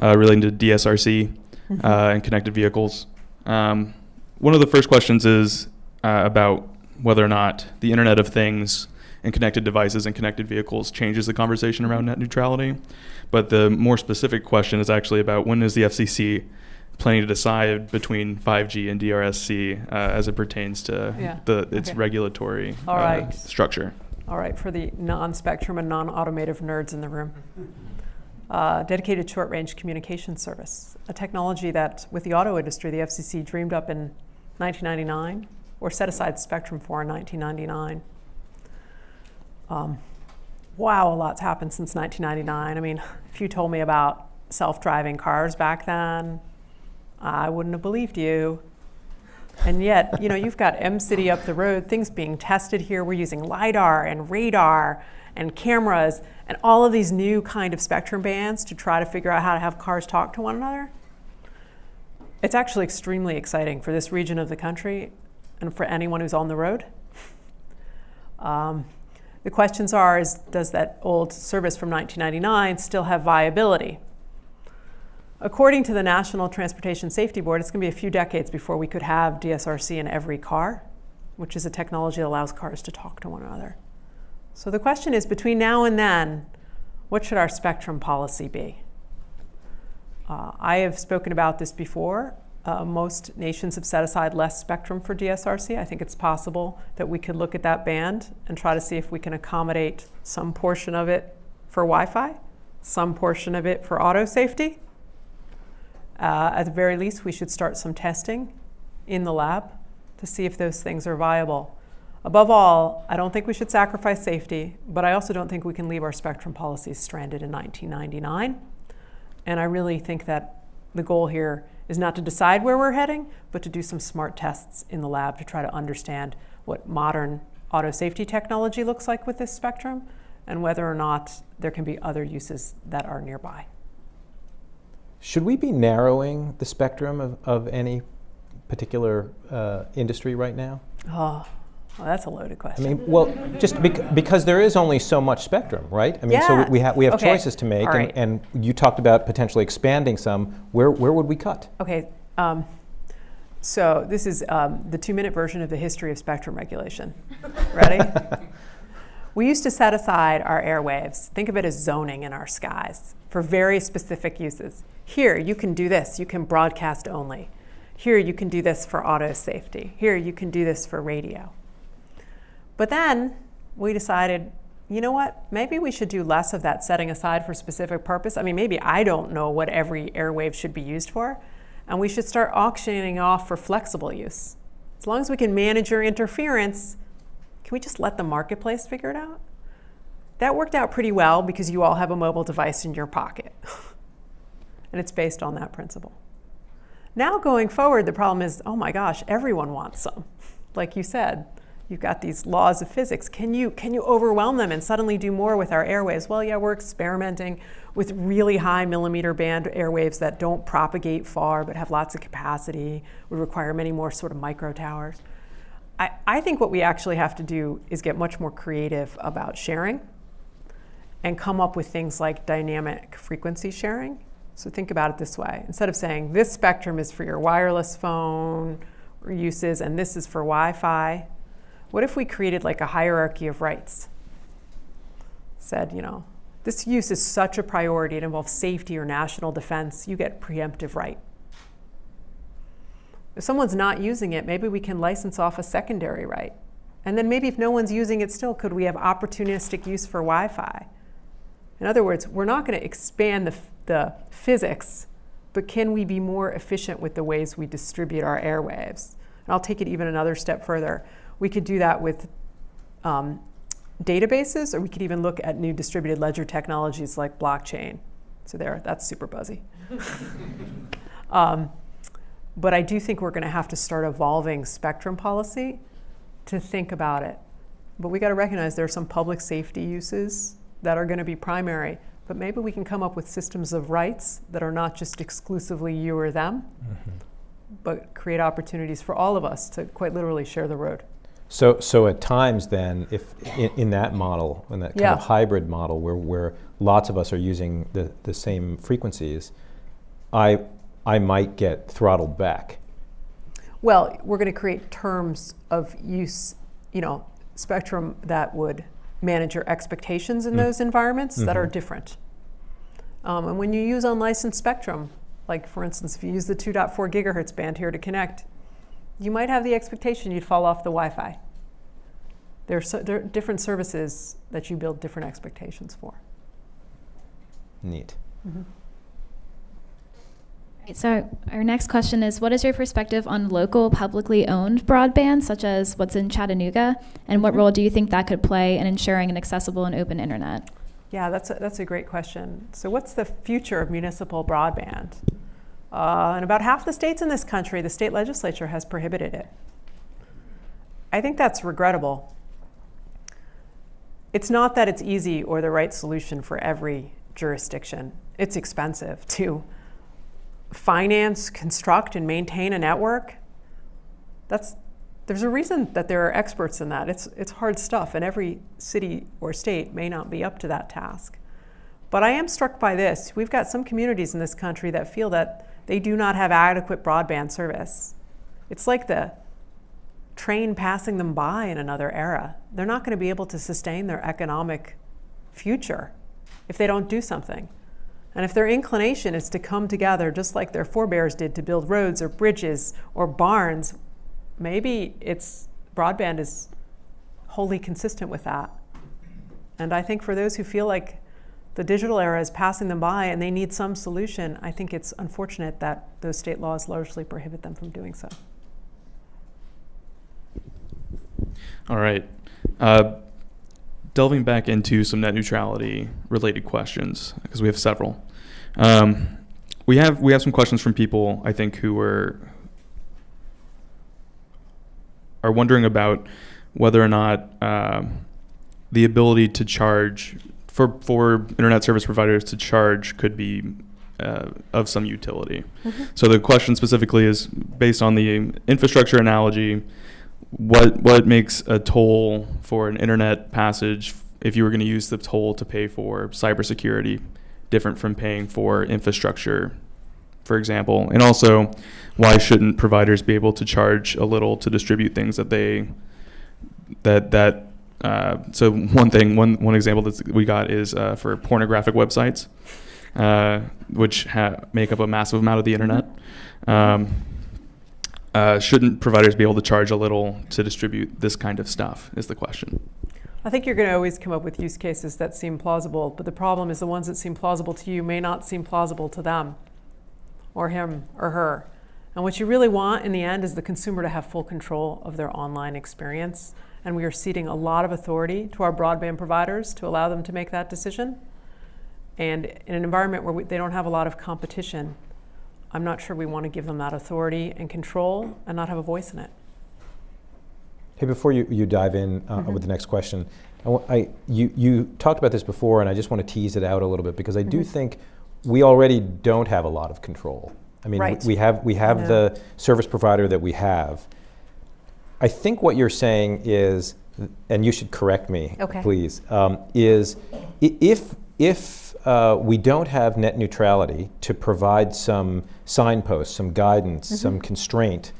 uh, relating to DSRC mm-hmm. uh, and connected vehicles. Um, one of the first questions is uh, about whether or not the Internet of Things and connected devices and connected vehicles changes the conversation around net neutrality. But the more specific question is actually about when is the FCC planning to decide between 5G and DRSC uh, as it pertains to yeah. the its okay. regulatory uh, right. structure. All right, for the non-spectrum and non-automotive nerds in the room. Uh, dedicated short-range communication service, a technology that, with the auto industry, the FCC dreamed up in 1999, or set aside spectrum for in 1999. Um, wow, a lot's happened since 1999. I mean, if you told me about self-driving cars back then, I wouldn't have believed you. And yet, you know, you've got Mcity up the road, things being tested here. We're using LiDAR and radar and cameras and all of these new kind of spectrum bands to try to figure out how to have cars talk to one another. It's actually extremely exciting for this region of the country and for anyone who's on the road. Um, the questions are, is, does that old service from 1999 still have viability? According to the National Transportation Safety Board, it's going to be a few decades before we could have DSRC in every car, which is a technology that allows cars to talk to one another. So the question is, between now and then, what should our spectrum policy be? Uh, I have spoken about this before. Uh, most nations have set aside less spectrum for DSRC. I think it's possible that we could look at that band and try to see if we can accommodate some portion of it for Wi-Fi, some portion of it for auto safety, uh, at the very least, we should start some testing in the lab to see if those things are viable. Above all, I don't think we should sacrifice safety, but I also don't think we can leave our spectrum policies stranded in 1999. And I really think that the goal here is not to decide where we're heading, but to do some smart tests in the lab to try to understand what modern auto safety technology looks like with this spectrum and whether or not there can be other uses that are nearby. Should we be narrowing the spectrum of, of any particular uh, industry right now? Oh, well, that's a loaded question. I mean, well, just bec because there is only so much spectrum, right? I mean, yeah. so we, we, ha we have okay. choices to make, right. and, and, you talked about potentially expanding some. Where, where would we cut? Okay. Um, so this is um, the two-minute version of the history of spectrum regulation. Ready? *laughs* we used to set aside our airwaves. Think of it as zoning in our skies for very specific uses. Here, you can do this. You can broadcast only. Here, you can do this for auto safety. Here, you can do this for radio. But then we decided, you know what? Maybe we should do less of that setting aside for specific purpose. I mean, maybe I don't know what every airwave should be used for. And we should start auctioning off for flexible use. As long as we can manage your interference, can we just let the marketplace figure it out? That worked out pretty well because you all have a mobile device in your pocket. *laughs* and it's based on that principle. Now going forward, the problem is, oh my gosh, everyone wants some. *laughs* Like you said, you've got these laws of physics. Can you can you overwhelm them and suddenly do more with our airwaves? Well, yeah, we're experimenting with really high millimeter band airwaves that don't propagate far but have lots of capacity, would require many more sort of micro towers. I, I think what we actually have to do is get much more creative about sharing and come up with things like dynamic frequency sharing. So think about it this way. Instead of saying this spectrum is for your wireless phone uses and this is for Wi-Fi, what if we created like a hierarchy of rights? Said, you know, this use is such a priority, it involves safety or national defense, you get preemptive right. If someone's not using it, maybe we can license off a secondary right. And then maybe if no one's using it still, could we have opportunistic use for Wi-Fi? In other words, we're not going to expand the, the physics, but can we be more efficient with the ways we distribute our airwaves? And I'll take it even another step further. We could do that with um, databases, or we could even look at new distributed ledger technologies like blockchain. So there, that's super buzzy. *laughs* um, but I do think we're going to have to start evolving spectrum policy to think about it. But we got to recognize there are some public safety uses that are going to be primary. But maybe we can come up with systems of rights that are not just exclusively you or them, mm-hmm. but create opportunities for all of us to quite literally share the road. So, so at times then, if in, in that model, in that kind Yeah. of hybrid model where, where lots of us are using the, the same frequencies, I, I might get throttled back. Well, we're going to create terms of use, you know, spectrum that would manage your expectations in Mm. those environments that are Mhm. different. Um, and when you use unlicensed spectrum, like for instance, if you use the 2.4 gigahertz band here to connect, you might have the expectation you'd fall off the Wi-Fi. There are, so, there are different services that you build different expectations for. Neat. Right, So our next question is, what is your perspective on local publicly owned broadband, such as what's in Chattanooga, and what Mhm. role do you think that could play in ensuring an accessible and open internet? Yeah, that's a, that's a great question. So, what's the future of municipal broadband? Uh, in about half the states in this country, the state legislature has prohibited it. I think that's regrettable. It's not that it's easy or the right solution for every jurisdiction. It's expensive to finance, construct, and maintain a network. That's there's a reason that there are experts in that. It's, it's hard stuff, and every city or state may not be up to that task. But I am struck by this. We've got some communities in this country that feel that they do not have adequate broadband service. It's like the train passing them by in another era. They're not going to be able to sustain their economic future if they don't do something. And if their inclination is to come together just like their forebears did to build roads or bridges or barns, maybe it's broadband is wholly consistent with that. And I think for those who feel like the digital era is passing them by and they need some solution, I think it's unfortunate that those state laws largely prohibit them from doing so. All right. Uh, delving back into some net neutrality related questions because we have several. Um, we have we have some questions from people I think who are are wondering about whether or not um, the ability to charge for for internet service providers to charge could be uh, of some utility. So the question specifically is based on the infrastructure analogy. What what makes a toll for an internet passage if you were going to use the toll to pay for cybersecurity different from paying for infrastructure, for example? And also, why shouldn't providers be able to charge a little to distribute things that they that that uh, so one thing one one example that we got is uh, for pornographic websites, uh, which make up a massive amount of the internet. Um, uh, shouldn't providers be able to charge a little to distribute this kind of stuff? Is the question. I think you're going to always come up with use cases that seem plausible, but the problem is the ones that seem plausible to you may not seem plausible to them or him or her. And what you really want in the end is the consumer to have full control of their online experience. And we are ceding a lot of authority to our broadband providers to allow them to make that decision. And in an environment where we, they don't have a lot of competition, I'm not sure we want to give them that authority and control and not have a voice in it. Hey, before you, you dive in uh, Mhm. with the next question, I, I- you, you talked about this before, and I just want to tease it out a little bit because I do Mhm. think think we already don't have a lot of control. I mean, Right. we have we have know. the service provider that we have. I think what you're saying is, and you should correct me, Okay. please, um, is if if uh, we don't have net neutrality to provide some signposts, some guidance, Mm-hmm. some constraint,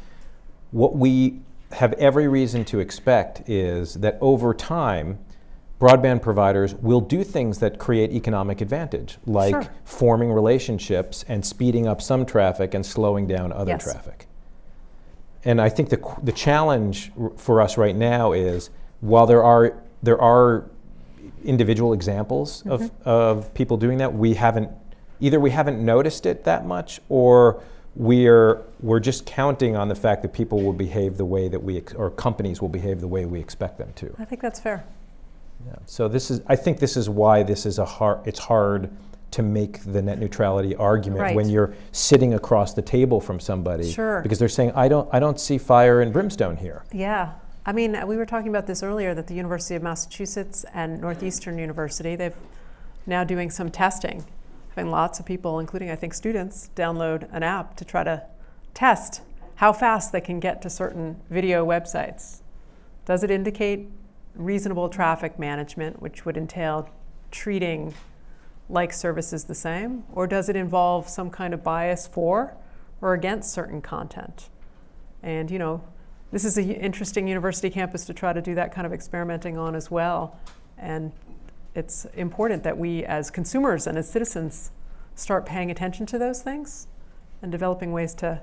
what we have every reason to expect is that over time, broadband providers will do things that create economic advantage, like Sure. forming relationships and speeding up some traffic and slowing down other Yes. traffic. And I think the, the challenge for us right now is while there are, there are individual examples of, Mm-hmm. of people doing that, we haven't, either we haven't noticed it that much or we're, we're just counting on the fact that people will behave the way that we, ex- or companies will behave the way we expect them to. I think that's fair. Yeah. So this is, I think this is why this is a hard, it's hard to make the net neutrality argument when you're sitting across the table from somebody. Sure. Because they're saying, I don't, I don't see fire and brimstone here. Yeah. I mean, we were talking about this earlier that the University of Massachusetts and Northeastern University, they've now doing some testing, having lots of people, including I think students, download an app to try to test how fast they can get to certain video websites. Does it indicate reasonable traffic management, which would entail treating like services the same? Or does it involve some kind of bias for or against certain content? And, you know, this is an interesting university campus to try to do that kind of experimenting on as well. And it's important that we, as consumers and as citizens, start paying attention to those things and developing ways to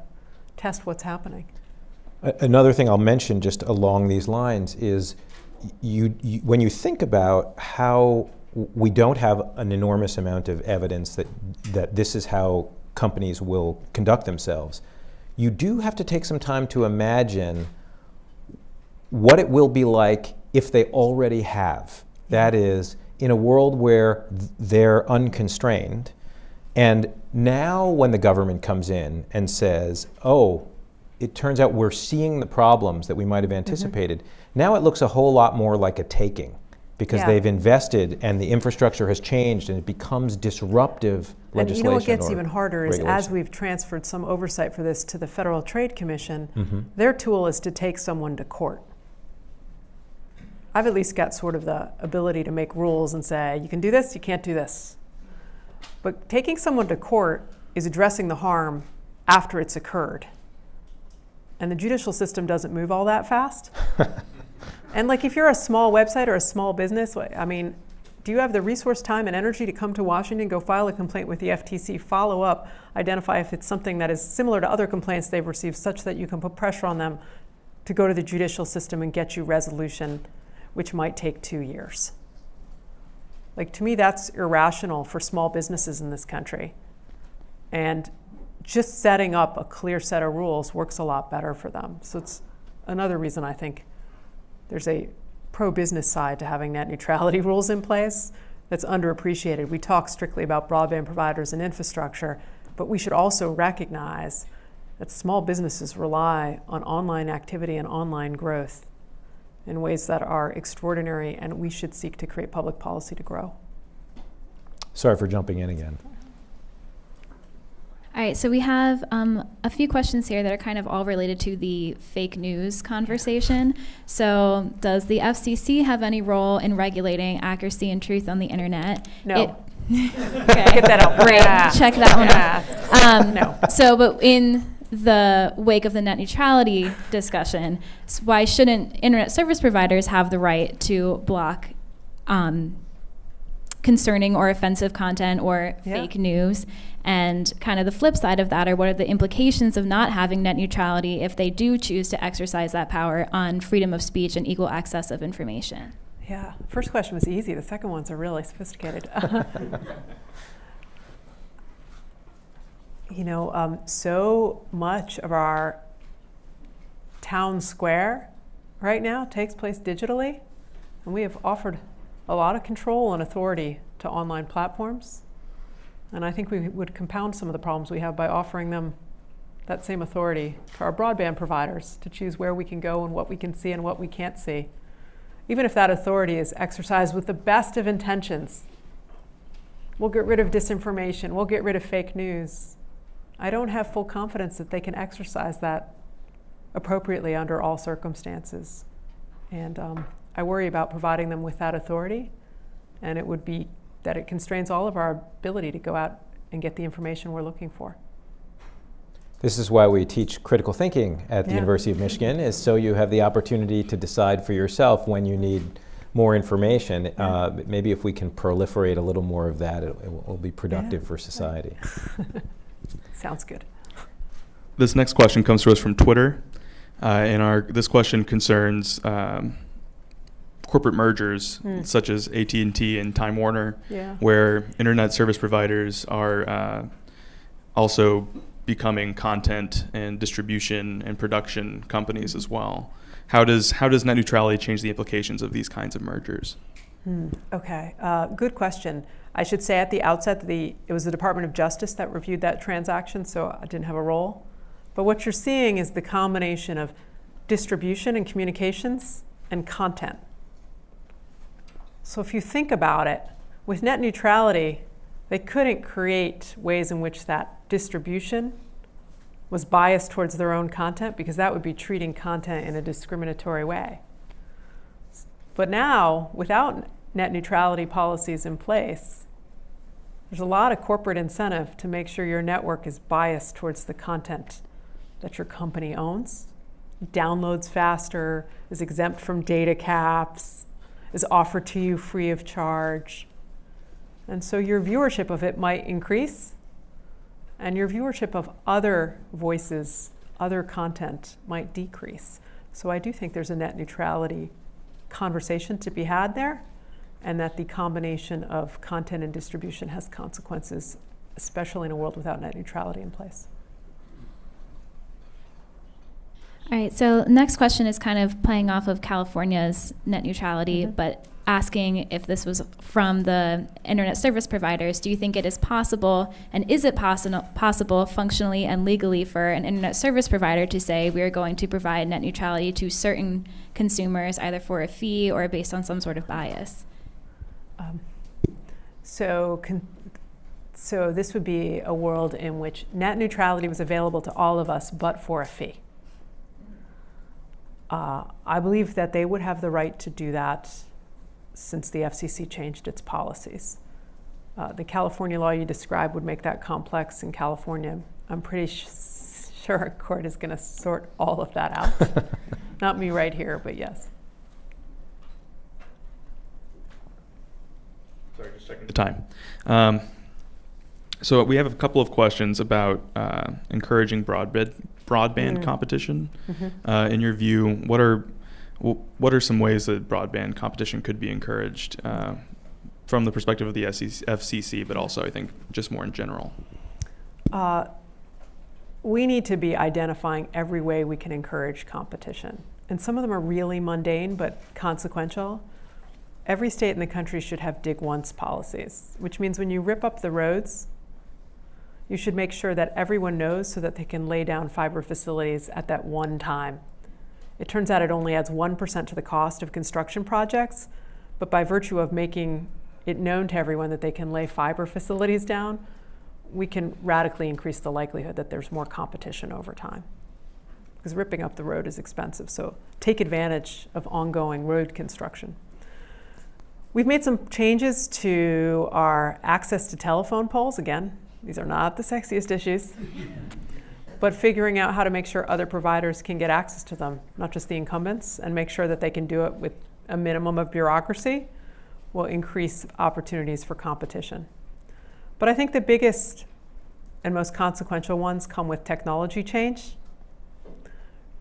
test what's happening. Another thing I'll mention just along these lines is you, you, when you think about how we don't have an enormous amount of evidence that, that this is how companies will conduct themselves, you do have to take some time to imagine what it will be like if they already have. That is, in a world where they're unconstrained, and now when the government comes in and says, oh, it turns out we're seeing the problems that we might have anticipated, now it looks a whole lot more like a taking because Yeah. they've invested and the infrastructure has changed and it becomes disruptive And legislation. you know what gets even harder is as we've transferred some oversight for this to the Federal Trade Commission, Mhm. their tool is to take someone to court. I've at least got sort of the ability to make rules and say, you can do this, you can't do this. But taking someone to court is addressing the harm after it's occurred. And the judicial system doesn't move all that fast. *laughs* and like if you're a small website or a small business, I mean, do you have the resource, time, and energy to come to Washington, go file a complaint with the FTC, follow up, identify if it's something that is similar to other complaints they've received, such that you can put pressure on them to go to the judicial system and get you resolution, which might take two years? Like, to me, that's irrational for small businesses in this country. And just setting up a clear set of rules works a lot better for them. So it's another reason I think there's a pro business side to having net neutrality *laughs* rules in place that's underappreciated. We talk strictly about broadband providers and infrastructure, but we should also recognize that small businesses rely on online activity and online growth in ways that are extraordinary, and we should seek to create public policy to grow. Sorry for jumping in again. All right, so we have um, a few questions here that are kind of all related to the fake news conversation. So, does the FCC have any role in regulating accuracy and truth on the internet? No. It- *laughs* okay. Get that out. Great. Yeah. Check that one Yeah. off. Um, No. So, but in the wake of the net neutrality discussion, s- why shouldn't internet service providers have the right to block um, concerning or offensive content or Yeah. fake news? And kind of the flip side of that are what are the implications of not having net neutrality if they do choose to exercise that power on freedom of speech and equal access of information? Yeah, first question was easy. The second ones are really sophisticated. *laughs* *laughs* you know, um, so much of our town square right now takes place digitally, and we have offered a lot of control and authority to online platforms. And I think we would compound some of the problems we have by offering them that same authority to our broadband providers to choose where we can go and what we can see and what we can't see. Even if that authority is exercised with the best of intentions, we'll get rid of disinformation, we'll get rid of fake news. I don't have full confidence that they can exercise that appropriately under all circumstances. And um, I worry about providing them with that authority, and it would be that it constrains all of our ability to go out and get the information we're looking for. This is why we teach critical thinking at the Yeah. University of Michigan, is so you have the opportunity to decide for yourself when you need more information. Uh, maybe if we can proliferate a little more of that, it, it will- will be productive Yeah. for society. *laughs* Sounds good. This next question comes to us from Twitter, uh, and our this question concerns um, corporate mergers Hmm. such as AT and T and Time Warner, Yeah. where internet service providers are uh, also becoming content and distribution and production companies as well. How does how does net neutrality change the implications of these kinds of mergers? Hmm, Okay, uh, good question. I should say at the outset that the it was the Department of Justice that reviewed that transaction, so I didn't have a role. But what you're seeing is the combination of distribution and communications and content. So if you think about it, with net neutrality, they couldn't create ways in which that distribution was biased towards their own content because that would be treating content in a discriminatory way. But now, without net neutrality policies in place, there's a lot of corporate incentive to make sure your network is biased towards the content that your company owns, downloads faster, is exempt from data caps, is offered to you free of charge. And so your viewership of it might increase, and your viewership of other voices, other content might decrease. So I do think there's a net neutrality conversation to be had there, and that the combination of content and distribution has consequences, especially in a world without net neutrality in place. All right, so next question is kind of playing off of California's net neutrality, Mhm. but asking if this was from the internet service providers. Do you think it is possible, and is it possi- possible functionally and legally for an internet service provider to say we are going to provide net neutrality to certain consumers, either for a fee or based on some sort of bias? Um, so, so this would be a world in which net neutrality was available to all of us, but for a fee. Uh, I believe that they would have the right to do that since the FCC changed its policies. Uh, the California law you described would make that complex in California. I'm pretty sh- sure a court is going to sort all of that out. *laughs* Not me right here, but yes. Sorry, just checking the time. Um, so we have a couple of questions about uh, encouraging broadband broadband Mm. competition. Mhm. Uh, in your view, what are what are some ways that broadband competition could be encouraged uh, from the perspective of the SEC, FCC, but also I think just more in general? Uh, we need to be identifying every way we can encourage competition. And some of them are really mundane but consequential. Every state in the country should have dig once policies, which means when you rip up the roads, you should make sure that everyone knows so that they can lay down fiber facilities at that one time. It turns out it only adds 1% to the cost of construction projects, but by virtue of making it known to everyone that they can lay fiber facilities down, we can radically increase the likelihood that there's more competition over time. Because ripping up the road is expensive, so take advantage of ongoing road construction. We've made some changes to our access to telephone poles. Again, these are not the sexiest issues, but figuring out how to make sure other providers can get access to them, not just the incumbents, and make sure that they can do it with a minimum of bureaucracy will increase opportunities for competition. But I think the biggest and most consequential ones come with technology change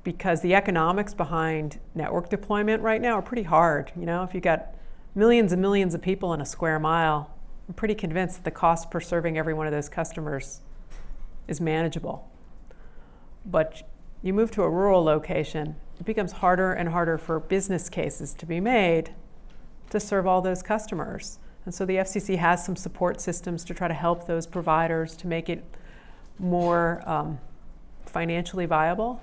because the economics behind network deployment right now are pretty hard. You know, if you got millions and millions of people in a square mile, I'm pretty convinced that the cost per serving every one of those customers is manageable. But you move to a rural location, it becomes harder and harder for business cases to be made to serve all those customers And so the FCC has some support systems to try to help those providers to make it more um, financially viable.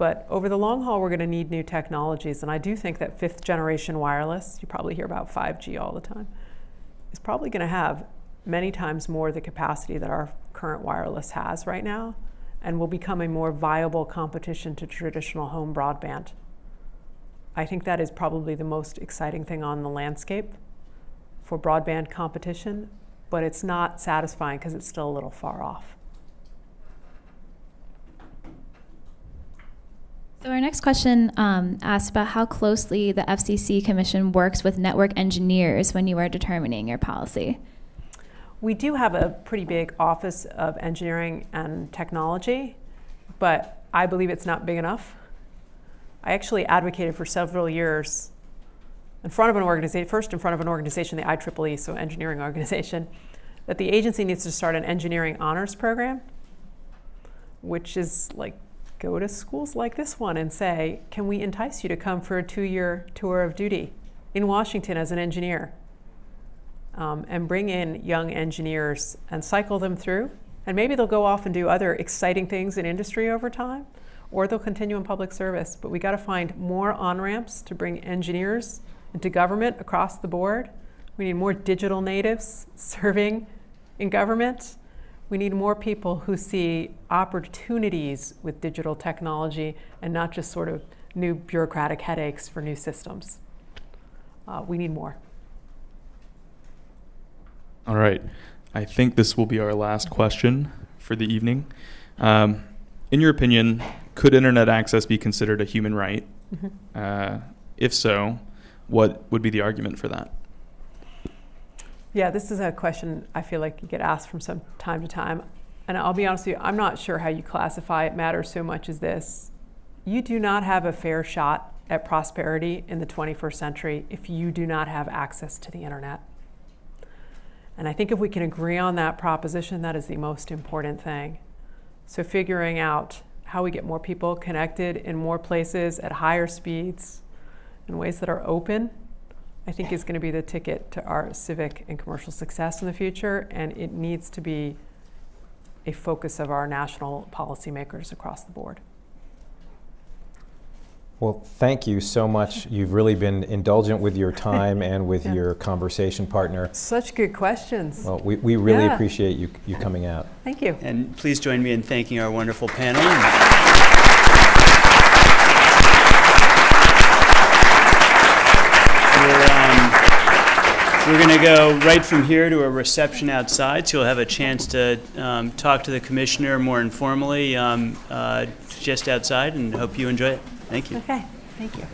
But over the long haul, we're going to need new technologies. And I do think that fifth generation wireless, you probably hear about 5G all the time, is probably going to have many times more the capacity that our current wireless has right now and will become a more viable competition to traditional home broadband. I think that is probably the most exciting thing on the landscape for broadband competition, but it's not satisfying because it's still a little far off. So our next question um, asks about how closely the FCC Commission works with network engineers when you are determining your policy. We do have a pretty big office of engineering and technology, but I believe it's not big enough. I actually advocated for several years in front of an organization, first in front of an organization, the IEEE, so engineering organization, that the agency needs to start an engineering honors program, which is like go to schools like this one and say, can we entice you to come for a two-year tour of duty in Washington as an engineer? Um, and bring in young engineers and cycle them through. And maybe they'll go off and do other exciting things in industry over time, or they'll continue in public service. But we got to find more on-ramps to bring engineers into government across the board. We need more digital natives *laughs* serving in government. We need more people who see opportunities with digital technology and not just sort of new bureaucratic headaches for new systems. Uh, we need more. All right. I think this will be our last question for the evening. Um, in your opinion, could internet access be considered a human right? Mhm. Uh, if so, what would be the argument for that? Yeah, this is a question I feel like you get asked from some time to time. And I'll be honest with you, I'm not sure how you classify it matters so much as this. You do not have a fair shot at prosperity in the 21st century if you do not have access to the internet. And I think if we can agree on that proposition, that is the most important thing. So figuring out how we get more people connected in more places at higher speeds in ways that are open, I think is going to be the ticket to our civic and commercial success in the future. And it needs to be a focus of our national policymakers across the board. Well, thank you so much. You've really been indulgent with your time *laughs* and with Yeah. your conversation partner. Such good questions. Well, we, we really Yeah. appreciate you, you coming out. Thank you. And please join me in thanking our wonderful panel. We're going to go right from here to a reception outside, so you'll have a chance to um, talk to the commissioner more informally um, uh, just outside, and hope you enjoy it. Thank you. Okay, thank you.